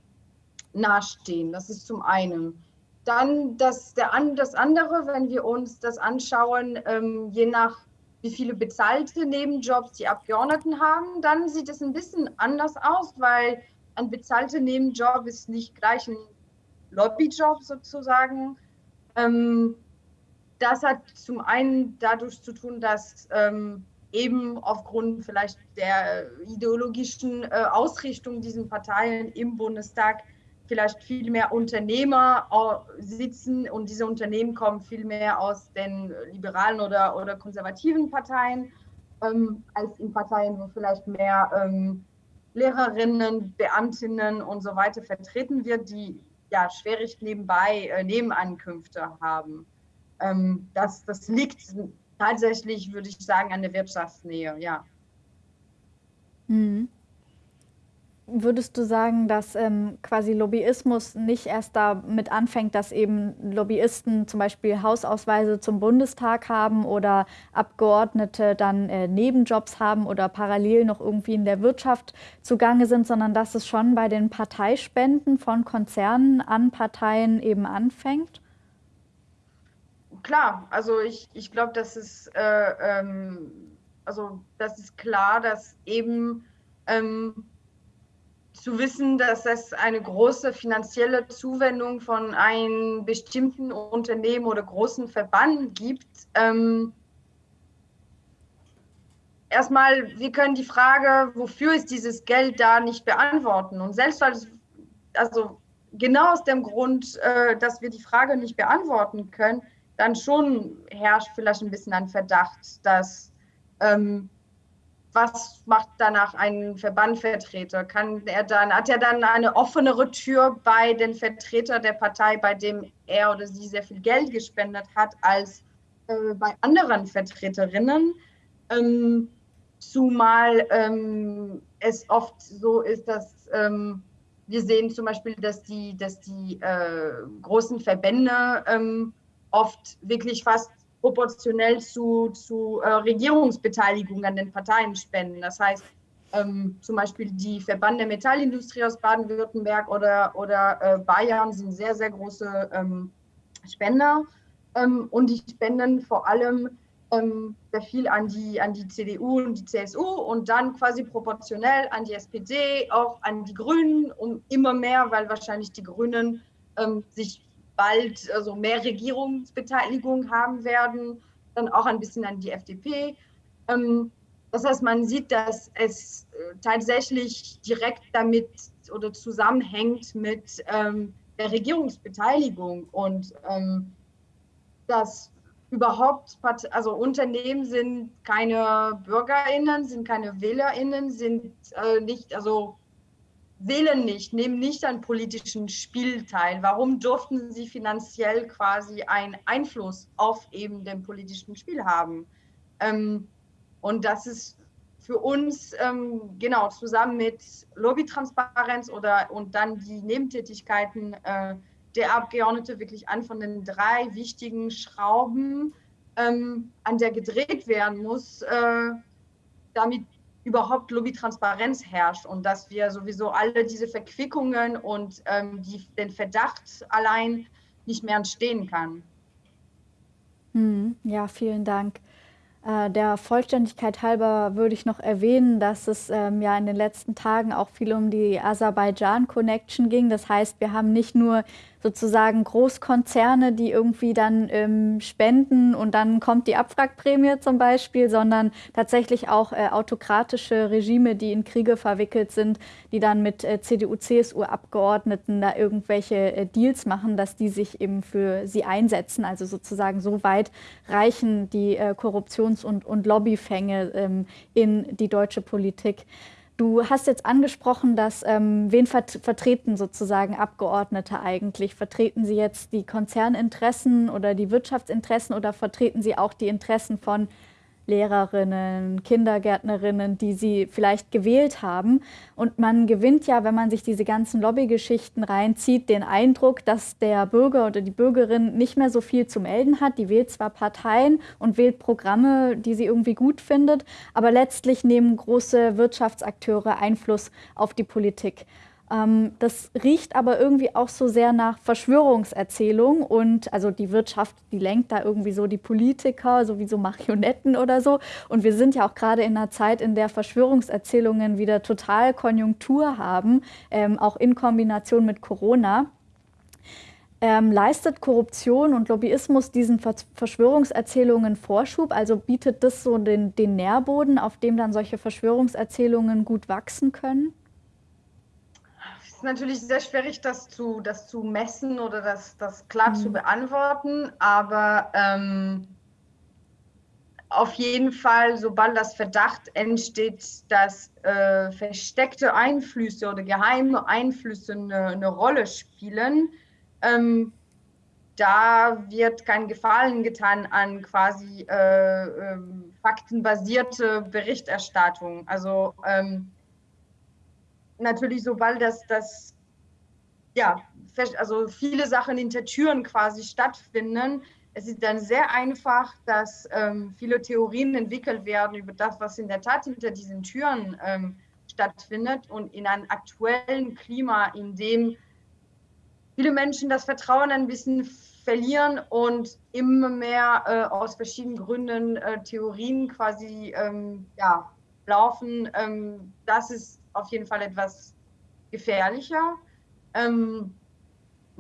nahestehen. Das ist zum einen. Dann das, der, das andere, wenn wir uns das anschauen, ähm, je nach wie viele bezahlte Nebenjobs die Abgeordneten haben, dann sieht es ein bisschen anders aus, weil ein bezahlter Nebenjob ist nicht gleich ein Lobbyjob sozusagen. Ähm, das hat zum einen dadurch zu tun, dass ähm, eben aufgrund vielleicht der ideologischen äh, Ausrichtung dieser Parteien im Bundestag vielleicht viel mehr Unternehmer sitzen und diese Unternehmen kommen viel mehr aus den liberalen oder, oder konservativen Parteien ähm, als in Parteien, wo vielleicht mehr ähm, Lehrerinnen, Beamtinnen und so weiter vertreten wird, die ja schwierig nebenbei äh, Nebenankünfte haben. Ähm, das, das liegt tatsächlich, würde ich sagen, an der Wirtschaftsnähe, ja. Mhm. Würdest du sagen, dass ähm, quasi Lobbyismus nicht erst damit anfängt, dass eben Lobbyisten zum Beispiel Hausausweise zum Bundestag haben oder Abgeordnete dann äh, Nebenjobs haben oder parallel noch irgendwie in der Wirtschaft zugange sind, sondern dass es schon bei den Parteispenden von Konzernen an Parteien eben anfängt? Klar, also ich, ich glaube, das ist äh, ähm, also das ist klar, dass eben ähm, zu wissen, dass es eine große finanzielle Zuwendung von einem bestimmten Unternehmen oder großen Verband gibt. Ähm, erstmal, wir können die Frage, wofür ist dieses Geld da, nicht beantworten. Und selbst weil, also genau aus dem Grund, äh, dass wir die Frage nicht beantworten können, dann schon herrscht vielleicht ein bisschen ein Verdacht, dass ähm, was macht danach ein Verbandvertreter? Kann er dann, hat er dann eine offenere Tür bei den Vertretern der Partei, bei dem er oder sie sehr viel Geld gespendet hat, als äh, bei anderen Vertreterinnen? Ähm, zumal ähm, es oft so ist, dass ähm, wir sehen zum Beispiel, dass die, dass die äh, großen Verbände ähm, oft wirklich fast proportionell zu, zu äh, Regierungsbeteiligung an den Parteien spenden. Das heißt, ähm, zum Beispiel die Verband der Metallindustrie aus Baden-Württemberg oder, oder äh, Bayern sind sehr, sehr große ähm, Spender ähm, und die spenden vor allem ähm, sehr viel an die, an die CDU und die CSU und dann quasi proportionell an die SPD, auch an die Grünen, um immer mehr, weil wahrscheinlich die Grünen ähm, sich bald also mehr Regierungsbeteiligung haben werden, dann auch ein bisschen an die FDP. Ähm, das heißt, man sieht, dass es äh, tatsächlich direkt damit oder zusammenhängt mit ähm, der Regierungsbeteiligung und ähm, dass überhaupt, also Unternehmen sind keine BürgerInnen, sind keine WählerInnen, sind äh, nicht, also wählen nicht, nehmen nicht an politischen Spiel teil. Warum durften sie finanziell quasi einen Einfluss auf eben den politischen Spiel haben? Ähm, und das ist für uns ähm, genau zusammen mit Lobbytransparenz oder und dann die Nebentätigkeiten äh, der Abgeordnete wirklich an von den drei wichtigen Schrauben, ähm, an der gedreht werden muss, äh, damit überhaupt Lobbytransparenz herrscht und dass wir sowieso alle diese Verquickungen und ähm, die, den Verdacht allein nicht mehr entstehen kann. Hm, ja, vielen Dank. Äh, der Vollständigkeit halber würde ich noch erwähnen, dass es ähm, ja in den letzten Tagen auch viel um die Aserbaidschan-Connection ging. Das heißt, wir haben nicht nur sozusagen Großkonzerne, die irgendwie dann ähm, spenden und dann kommt die Abwrackprämie zum Beispiel, sondern tatsächlich auch äh, autokratische Regime, die in Kriege verwickelt sind, die dann mit äh, CDU, CSU-Abgeordneten da irgendwelche äh, Deals machen, dass die sich eben für sie einsetzen. Also sozusagen so weit reichen die äh, Korruptions- und, und Lobbyfänge ähm, in die deutsche Politik. Du hast jetzt angesprochen, dass ähm, wen vert vertreten sozusagen Abgeordnete eigentlich? Vertreten sie jetzt die Konzerninteressen oder die Wirtschaftsinteressen oder vertreten sie auch die Interessen von Lehrerinnen, Kindergärtnerinnen, die sie vielleicht gewählt haben. Und man gewinnt ja, wenn man sich diese ganzen Lobbygeschichten reinzieht, den Eindruck, dass der Bürger oder die Bürgerin nicht mehr so viel zu melden hat. Die wählt zwar Parteien und wählt Programme, die sie irgendwie gut findet, aber letztlich nehmen große Wirtschaftsakteure Einfluss auf die Politik. Ähm, das riecht aber irgendwie auch so sehr nach Verschwörungserzählung und also die Wirtschaft, die lenkt da irgendwie so die Politiker, sowieso Marionetten oder so. Und wir sind ja auch gerade in einer Zeit, in der Verschwörungserzählungen wieder total Konjunktur haben, ähm, auch in Kombination mit Corona. Ähm, leistet Korruption und Lobbyismus diesen Verschwörungserzählungen Vorschub? Also bietet das so den, den Nährboden, auf dem dann solche Verschwörungserzählungen gut wachsen können? Ist natürlich sehr schwierig, das zu, das zu messen oder das, das klar mhm. zu beantworten, aber ähm, auf jeden Fall, sobald das Verdacht entsteht, dass äh, versteckte Einflüsse oder geheime Einflüsse eine, eine Rolle spielen, ähm, da wird kein Gefallen getan an quasi äh, äh, faktenbasierte Berichterstattung. Also ähm, natürlich, sobald das, das ja, also viele Sachen hinter Türen quasi stattfinden, es ist dann sehr einfach, dass ähm, viele Theorien entwickelt werden über das, was in der Tat hinter diesen Türen ähm, stattfindet und in einem aktuellen Klima, in dem viele Menschen das Vertrauen ein bisschen verlieren und immer mehr äh, aus verschiedenen Gründen äh, Theorien quasi ähm, ja, laufen. Ähm, das ist auf jeden Fall etwas gefährlicher. Ähm,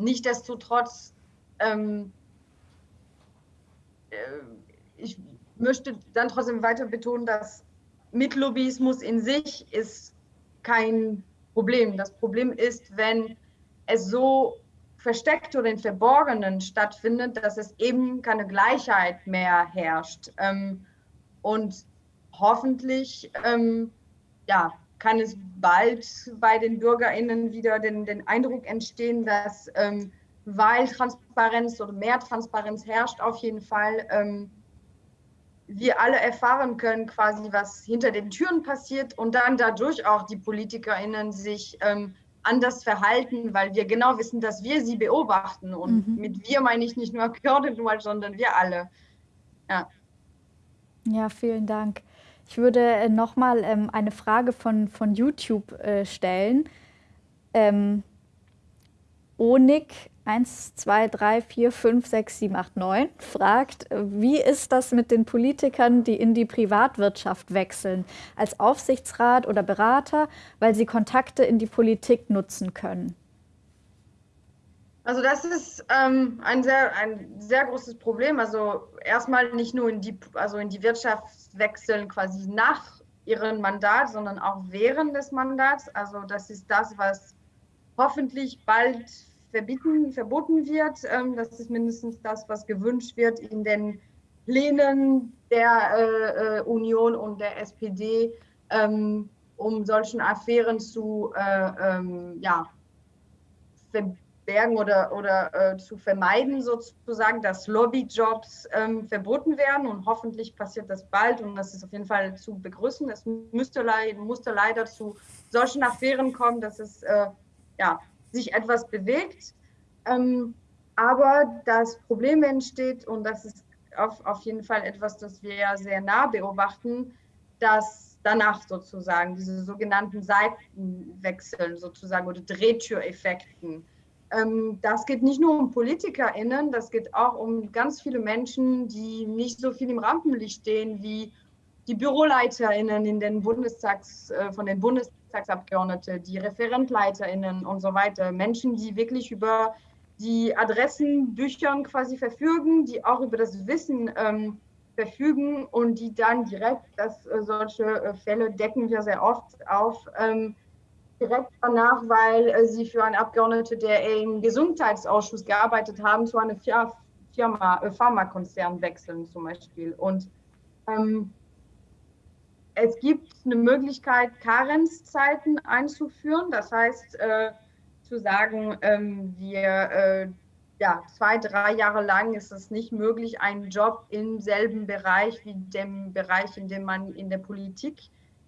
Nichtsdestotrotz, ähm, äh, ich möchte dann trotzdem weiter betonen, dass Mitlobbyismus in sich ist kein Problem. Das Problem ist, wenn es so versteckt oder in Verborgenen stattfindet, dass es eben keine Gleichheit mehr herrscht. Ähm, und hoffentlich ähm, ja, kann es bald bei den BürgerInnen wieder den, den Eindruck entstehen, dass ähm, weil Transparenz oder mehr Transparenz herrscht, auf jeden Fall ähm, wir alle erfahren können, quasi was hinter den Türen passiert und dann dadurch auch die PolitikerInnen sich ähm, anders verhalten, weil wir genau wissen, dass wir sie beobachten. Und mhm. mit wir meine ich nicht nur Kördenwald, sondern wir alle. Ja. Ja, vielen Dank. Ich würde äh, nochmal ähm, eine Frage von, von YouTube äh, stellen. Ähm, Onik 1, 2, 3, 4, 5, 6, 7, 8, 9 fragt, wie ist das mit den Politikern, die in die Privatwirtschaft wechseln, als Aufsichtsrat oder Berater, weil sie Kontakte in die Politik nutzen können? Also das ist ähm, ein, sehr, ein sehr großes Problem. Also erstmal nicht nur in die, also in die Wirtschaft wechseln quasi nach ihrem Mandat, sondern auch während des Mandats. Also das ist das, was hoffentlich bald verbieten, verboten wird. Ähm, das ist mindestens das, was gewünscht wird in den Plänen der äh, äh Union und der SPD, ähm, um solchen Affären zu äh, ähm, ja, verbieten bergen oder, oder äh, zu vermeiden, sozusagen, dass Lobbyjobs ähm, verboten werden. Und hoffentlich passiert das bald und das ist auf jeden Fall zu begrüßen. Es müsste, musste leider zu solchen Affären kommen, dass es äh, ja, sich etwas bewegt. Ähm, aber das Problem entsteht, und das ist auf, auf jeden Fall etwas, das wir ja sehr nah beobachten, dass danach sozusagen diese sogenannten Seitenwechseln sozusagen oder Drehtüreffekten das geht nicht nur um PolitikerInnen, das geht auch um ganz viele Menschen, die nicht so viel im Rampenlicht stehen wie die BüroleiterInnen in den Bundestags, äh, von den Bundestagsabgeordneten, die ReferentleiterInnen und so weiter. Menschen, die wirklich über die Adressenbüchern quasi verfügen, die auch über das Wissen ähm, verfügen und die dann direkt, dass äh, solche äh, Fälle decken wir sehr oft auf, ähm, direkt danach, weil äh, sie für einen Abgeordneten, der im Gesundheitsausschuss gearbeitet haben, zu einem Firma, äh, Pharmakonzern wechseln zum Beispiel. Und ähm, es gibt eine Möglichkeit, Karenzzeiten einzuführen. Das heißt, äh, zu sagen, ähm, wir äh, ja, zwei, drei Jahre lang ist es nicht möglich, einen Job im selben Bereich wie dem Bereich, in dem man in der Politik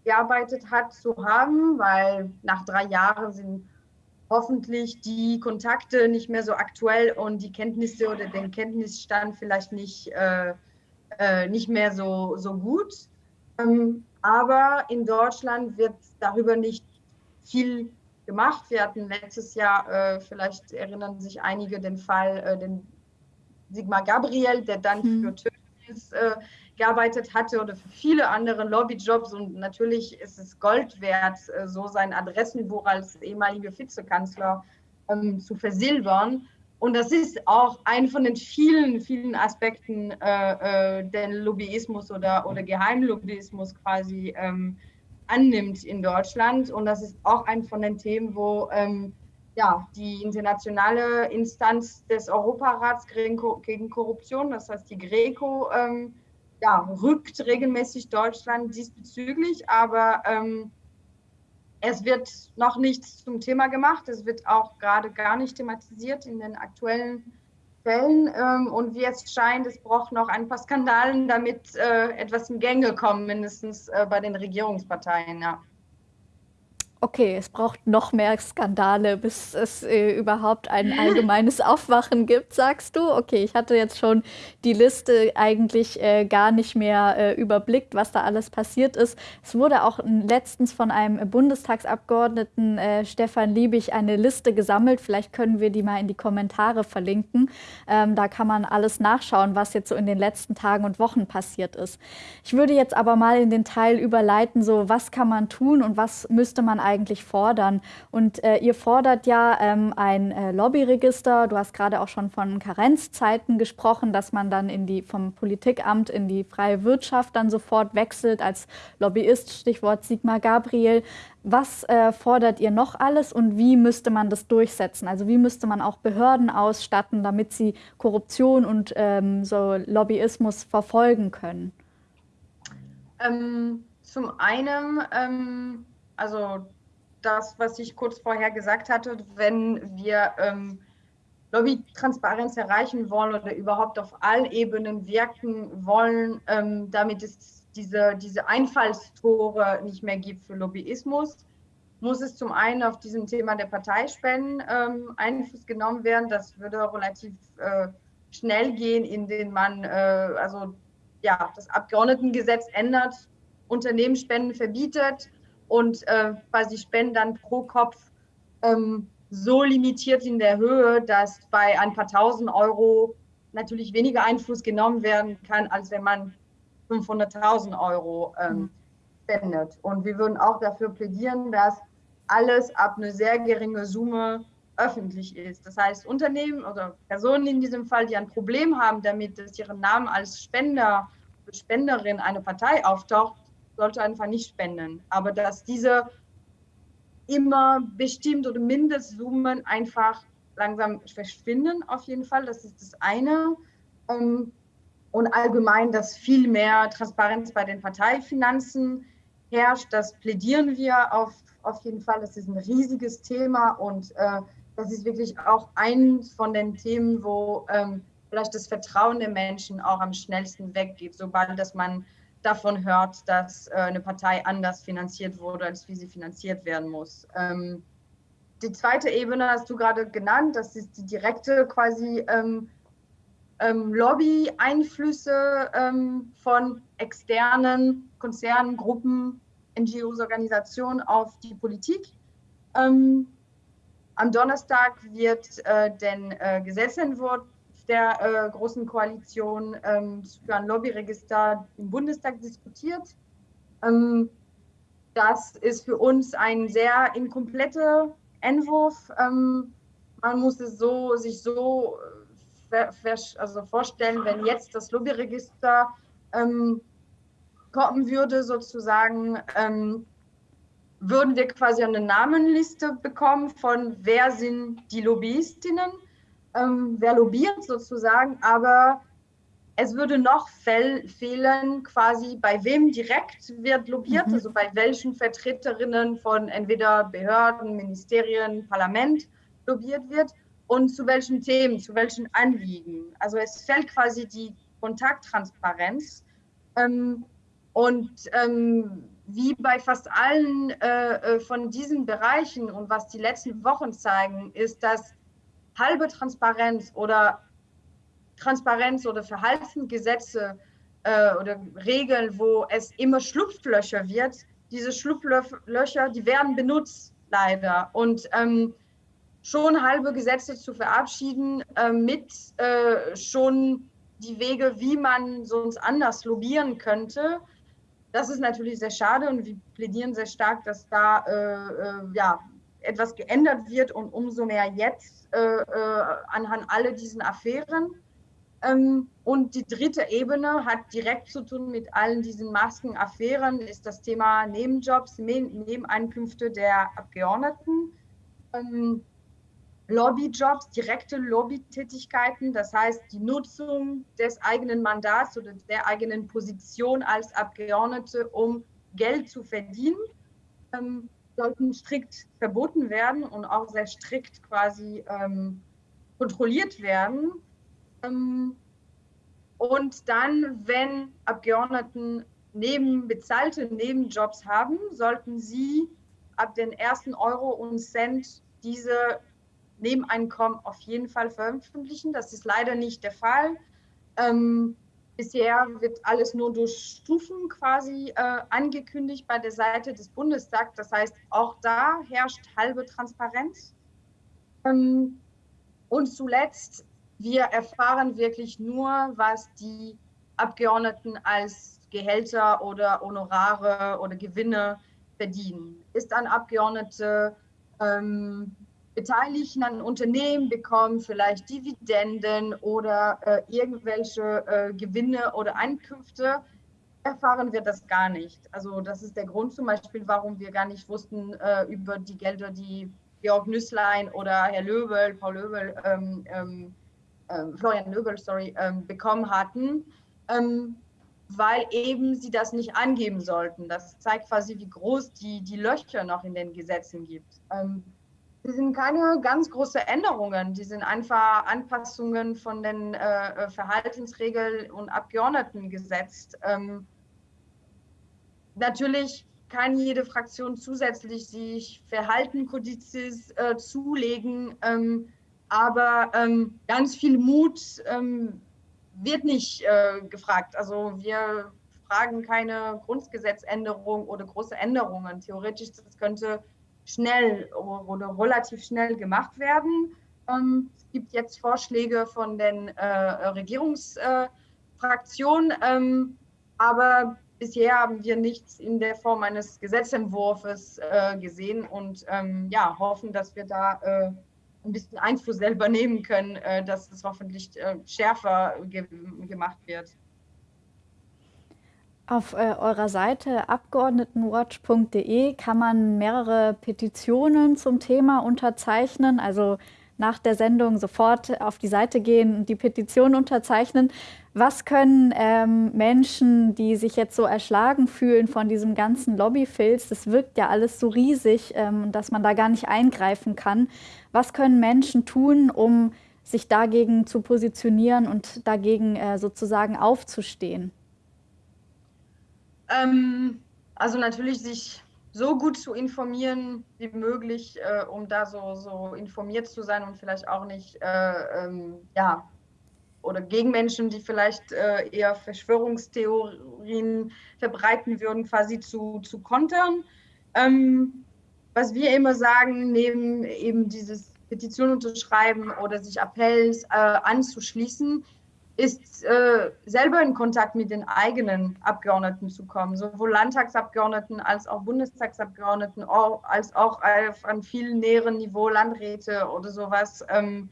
gearbeitet hat, zu haben, weil nach drei Jahren sind hoffentlich die Kontakte nicht mehr so aktuell und die Kenntnisse oder den Kenntnisstand vielleicht nicht, äh, äh, nicht mehr so, so gut. Ähm, aber in Deutschland wird darüber nicht viel gemacht. Wir hatten letztes Jahr, äh, vielleicht erinnern sich einige, den Fall, äh, den Sigmar Gabriel, der dann hm. für Tötnis äh, gearbeitet hatte oder für viele andere Lobbyjobs. Und natürlich ist es Gold wert, äh, so sein Adressenbuch als ehemaliger Vizekanzler ähm, zu versilbern. Und das ist auch ein von den vielen, vielen Aspekten äh, äh, den Lobbyismus oder, oder Geheimlobbyismus quasi ähm, annimmt in Deutschland. Und das ist auch ein von den Themen, wo ähm, ja, die internationale Instanz des Europarats gegen Korruption, das heißt die GRECO, ähm, ja, rückt regelmäßig Deutschland diesbezüglich, aber ähm, es wird noch nichts zum Thema gemacht. Es wird auch gerade gar nicht thematisiert in den aktuellen Fällen. Ähm, und wie es scheint, es braucht noch ein paar Skandalen, damit äh, etwas in Gänge kommt, mindestens äh, bei den Regierungsparteien. Ja okay, es braucht noch mehr Skandale, bis es äh, überhaupt ein allgemeines Aufwachen gibt, sagst du? Okay, ich hatte jetzt schon die Liste eigentlich äh, gar nicht mehr äh, überblickt, was da alles passiert ist. Es wurde auch letztens von einem Bundestagsabgeordneten äh, Stefan Liebig eine Liste gesammelt. Vielleicht können wir die mal in die Kommentare verlinken. Ähm, da kann man alles nachschauen, was jetzt so in den letzten Tagen und Wochen passiert ist. Ich würde jetzt aber mal in den Teil überleiten, so was kann man tun und was müsste man eigentlich eigentlich fordern? Und äh, ihr fordert ja ähm, ein äh, Lobbyregister. Du hast gerade auch schon von Karenzzeiten gesprochen, dass man dann in die, vom Politikamt in die freie Wirtschaft dann sofort wechselt als Lobbyist, Stichwort Sigmar Gabriel. Was äh, fordert ihr noch alles und wie müsste man das durchsetzen? Also wie müsste man auch Behörden ausstatten, damit sie Korruption und ähm, so Lobbyismus verfolgen können? Ähm, zum einen, ähm, also das, was ich kurz vorher gesagt hatte, wenn wir ähm, Lobbytransparenz erreichen wollen oder überhaupt auf allen Ebenen wirken wollen, ähm, damit es diese, diese Einfallstore nicht mehr gibt für Lobbyismus, muss es zum einen auf diesem Thema der Parteispenden ähm, Einfluss genommen werden. Das würde relativ äh, schnell gehen, indem man äh, also ja, das Abgeordnetengesetz ändert, Unternehmensspenden verbietet und äh, quasi Spenden dann pro Kopf ähm, so limitiert in der Höhe, dass bei ein paar tausend Euro natürlich weniger Einfluss genommen werden kann, als wenn man 500.000 Euro ähm, mhm. spendet. Und wir würden auch dafür plädieren, dass alles ab einer sehr geringen Summe öffentlich ist. Das heißt, Unternehmen oder Personen in diesem Fall, die ein Problem haben damit, dass ihren Namen als Spender oder Spenderin einer Partei auftaucht, sollte einfach nicht spenden. Aber dass diese immer bestimmt oder Mindestsummen einfach langsam verschwinden, auf jeden Fall. Das ist das eine. Ähm, und allgemein, dass viel mehr Transparenz bei den Parteifinanzen herrscht. Das plädieren wir auf, auf jeden Fall. Das ist ein riesiges Thema und äh, das ist wirklich auch eins von den Themen, wo ähm, vielleicht das Vertrauen der Menschen auch am schnellsten weggeht, sobald dass man davon hört, dass äh, eine Partei anders finanziert wurde, als wie sie finanziert werden muss. Ähm, die zweite Ebene hast du gerade genannt, das ist die direkte quasi ähm, ähm, Lobby-Einflüsse ähm, von externen Konzernen, Gruppen, NGOs, Organisationen auf die Politik. Ähm, am Donnerstag wird äh, den äh, Gesetzentwurf der äh, Großen Koalition ähm, für ein Lobbyregister im Bundestag diskutiert. Ähm, das ist für uns ein sehr inkompletter Entwurf, ähm, man muss es so, sich so also vorstellen, wenn jetzt das Lobbyregister ähm, kommen würde, sozusagen, ähm, würden wir quasi eine Namenliste bekommen von wer sind die Lobbyistinnen, ähm, wer lobbyiert sozusagen, aber es würde noch fehlen, quasi bei wem direkt wird lobbyiert, mhm. also bei welchen Vertreterinnen von entweder Behörden, Ministerien, Parlament lobbyiert wird und zu welchen Themen, zu welchen Anliegen. Also es fällt quasi die Kontakttransparenz. Ähm, und ähm, wie bei fast allen äh, äh, von diesen Bereichen und was die letzten Wochen zeigen, ist, dass halbe Transparenz oder Transparenz oder Verhaltensgesetze äh, oder Regeln, wo es immer Schlupflöcher wird, diese Schlupflöcher, die werden benutzt leider. Und ähm, schon halbe Gesetze zu verabschieden äh, mit äh, schon die Wege, wie man sonst anders lobbyieren könnte, das ist natürlich sehr schade und wir plädieren sehr stark, dass da äh, äh, ja, etwas geändert wird und umso mehr jetzt äh, äh, anhand all diesen Affären. Ähm, und die dritte Ebene hat direkt zu tun mit allen diesen Maskenaffären, ist das Thema Nebenjobs, Nebeneinkünfte der Abgeordneten. Ähm, Lobbyjobs, direkte Lobbytätigkeiten, das heißt die Nutzung des eigenen Mandats oder der eigenen Position als Abgeordnete, um Geld zu verdienen, ähm, sollten strikt verboten werden und auch sehr strikt quasi ähm, kontrolliert werden. Ähm, und dann, wenn Abgeordneten neben bezahlte Nebenjobs haben, sollten sie ab den ersten Euro und Cent diese Nebeneinkommen auf jeden Fall veröffentlichen. Das ist leider nicht der Fall. Ähm, bisher wird alles nur durch Stufen quasi äh, angekündigt bei der Seite des Bundestags. Das heißt, auch da herrscht halbe Transparenz. Ähm, und zuletzt, wir erfahren wirklich nur, was die Abgeordneten als Gehälter oder Honorare oder Gewinne verdienen. Ist ein Abgeordnete ähm, Beteiligten an Unternehmen bekommen vielleicht Dividenden oder äh, irgendwelche äh, Gewinne oder Einkünfte, erfahren wir das gar nicht. Also das ist der Grund zum Beispiel, warum wir gar nicht wussten äh, über die Gelder, die Georg Nüßlein oder Herr Löbel, Paul Löbel, ähm, ähm, ähm Florian Löbel, sorry, ähm, bekommen hatten, ähm, weil eben sie das nicht angeben sollten. Das zeigt quasi, wie groß die, die Löcher noch in den Gesetzen gibt. Die sind keine ganz großen Änderungen, die sind einfach Anpassungen von den äh, äh Verhaltensregeln und Abgeordnetengesetz. Ähm, natürlich kann jede Fraktion zusätzlich sich Verhaltenkodizes äh, zulegen, ähm, aber ähm, ganz viel Mut ähm, wird nicht äh, gefragt. Also wir fragen keine Grundgesetzänderung oder große Änderungen. Theoretisch das könnte schnell oder relativ schnell gemacht werden. Ähm, es gibt jetzt Vorschläge von den äh, Regierungsfraktionen, ähm, aber bisher haben wir nichts in der Form eines Gesetzentwurfs äh, gesehen und ähm, ja, hoffen, dass wir da äh, ein bisschen Einfluss selber nehmen können, äh, dass es hoffentlich äh, schärfer ge gemacht wird. Auf äh, eurer Seite abgeordnetenwatch.de kann man mehrere Petitionen zum Thema unterzeichnen. Also nach der Sendung sofort auf die Seite gehen und die Petition unterzeichnen. Was können ähm, Menschen, die sich jetzt so erschlagen fühlen von diesem ganzen Lobbyfilz, das wirkt ja alles so riesig, ähm, dass man da gar nicht eingreifen kann. Was können Menschen tun, um sich dagegen zu positionieren und dagegen äh, sozusagen aufzustehen? Ähm, also natürlich sich so gut zu informieren wie möglich, äh, um da so, so informiert zu sein und vielleicht auch nicht, äh, ähm, ja, oder gegen Menschen, die vielleicht äh, eher Verschwörungstheorien verbreiten würden, quasi zu, zu kontern. Ähm, was wir immer sagen, neben eben dieses Petition unterschreiben oder sich Appells äh, anzuschließen, ist äh, selber in Kontakt mit den eigenen Abgeordneten zu kommen, sowohl Landtagsabgeordneten als auch Bundestagsabgeordneten, als auch auf einem viel näheren Niveau Landräte oder sowas. Ähm,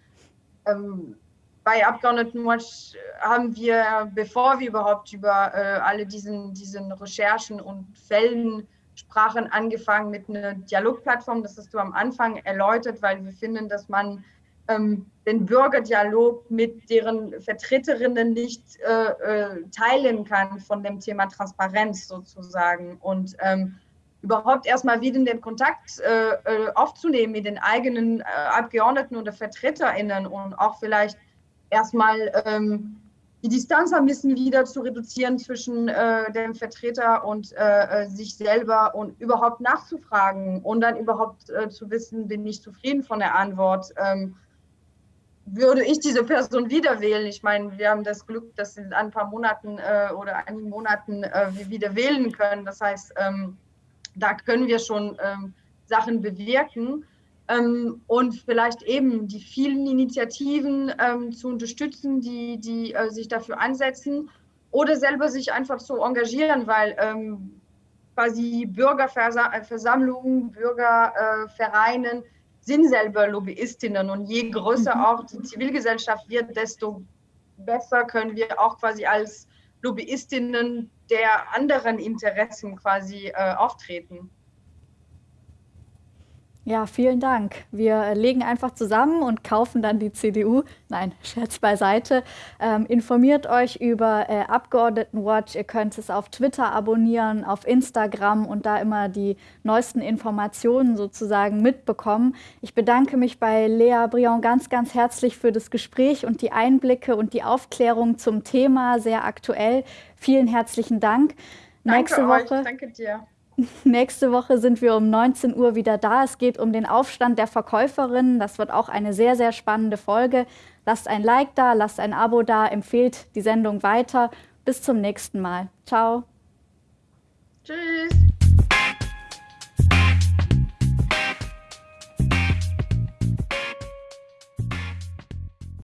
ähm, bei Abgeordnetenwatch haben wir, bevor wir überhaupt über äh, alle diesen, diesen Recherchen und Fällen sprachen, angefangen mit einer Dialogplattform. Das hast du am Anfang erläutert, weil wir finden, dass man den Bürgerdialog mit deren Vertreterinnen nicht äh, äh, teilen kann von dem Thema Transparenz sozusagen. Und ähm, überhaupt erstmal wieder den Kontakt äh, äh, aufzunehmen mit den eigenen äh, Abgeordneten oder VertreterInnen und auch vielleicht erstmal ähm, die Distanz ein bisschen wieder zu reduzieren zwischen äh, dem Vertreter und sich selber und überhaupt nachzufragen und dann überhaupt zu wissen, bin ich zufrieden von der Antwort. Ähm, würde ich diese Person wieder wählen? Ich meine, wir haben das Glück, dass in ein paar Monaten äh, oder einigen Monaten äh, wieder wählen können. Das heißt, ähm, da können wir schon ähm, Sachen bewirken ähm, und vielleicht eben die vielen Initiativen ähm, zu unterstützen, die, die äh, sich dafür einsetzen oder selber sich einfach zu engagieren, weil ähm, quasi Bürgerversammlungen, Bürgervereinen sind selber Lobbyistinnen und je größer mhm. auch die Zivilgesellschaft wird, desto besser können wir auch quasi als Lobbyistinnen der anderen Interessen quasi äh, auftreten. Ja, vielen Dank. Wir legen einfach zusammen und kaufen dann die CDU. Nein, Scherz beiseite. Ähm, informiert euch über äh, Abgeordnetenwatch. Ihr könnt es auf Twitter abonnieren, auf Instagram und da immer die neuesten Informationen sozusagen mitbekommen. Ich bedanke mich bei Lea Brion ganz, ganz herzlich für das Gespräch und die Einblicke und die Aufklärung zum Thema, sehr aktuell. Vielen herzlichen Dank. Danke Nächste Woche. Euch. Danke dir. Nächste Woche sind wir um 19 Uhr wieder da. Es geht um den Aufstand der Verkäuferinnen. Das wird auch eine sehr, sehr spannende Folge. Lasst ein Like da, lasst ein Abo da, empfehlt die Sendung weiter. Bis zum nächsten Mal. Ciao. Tschüss.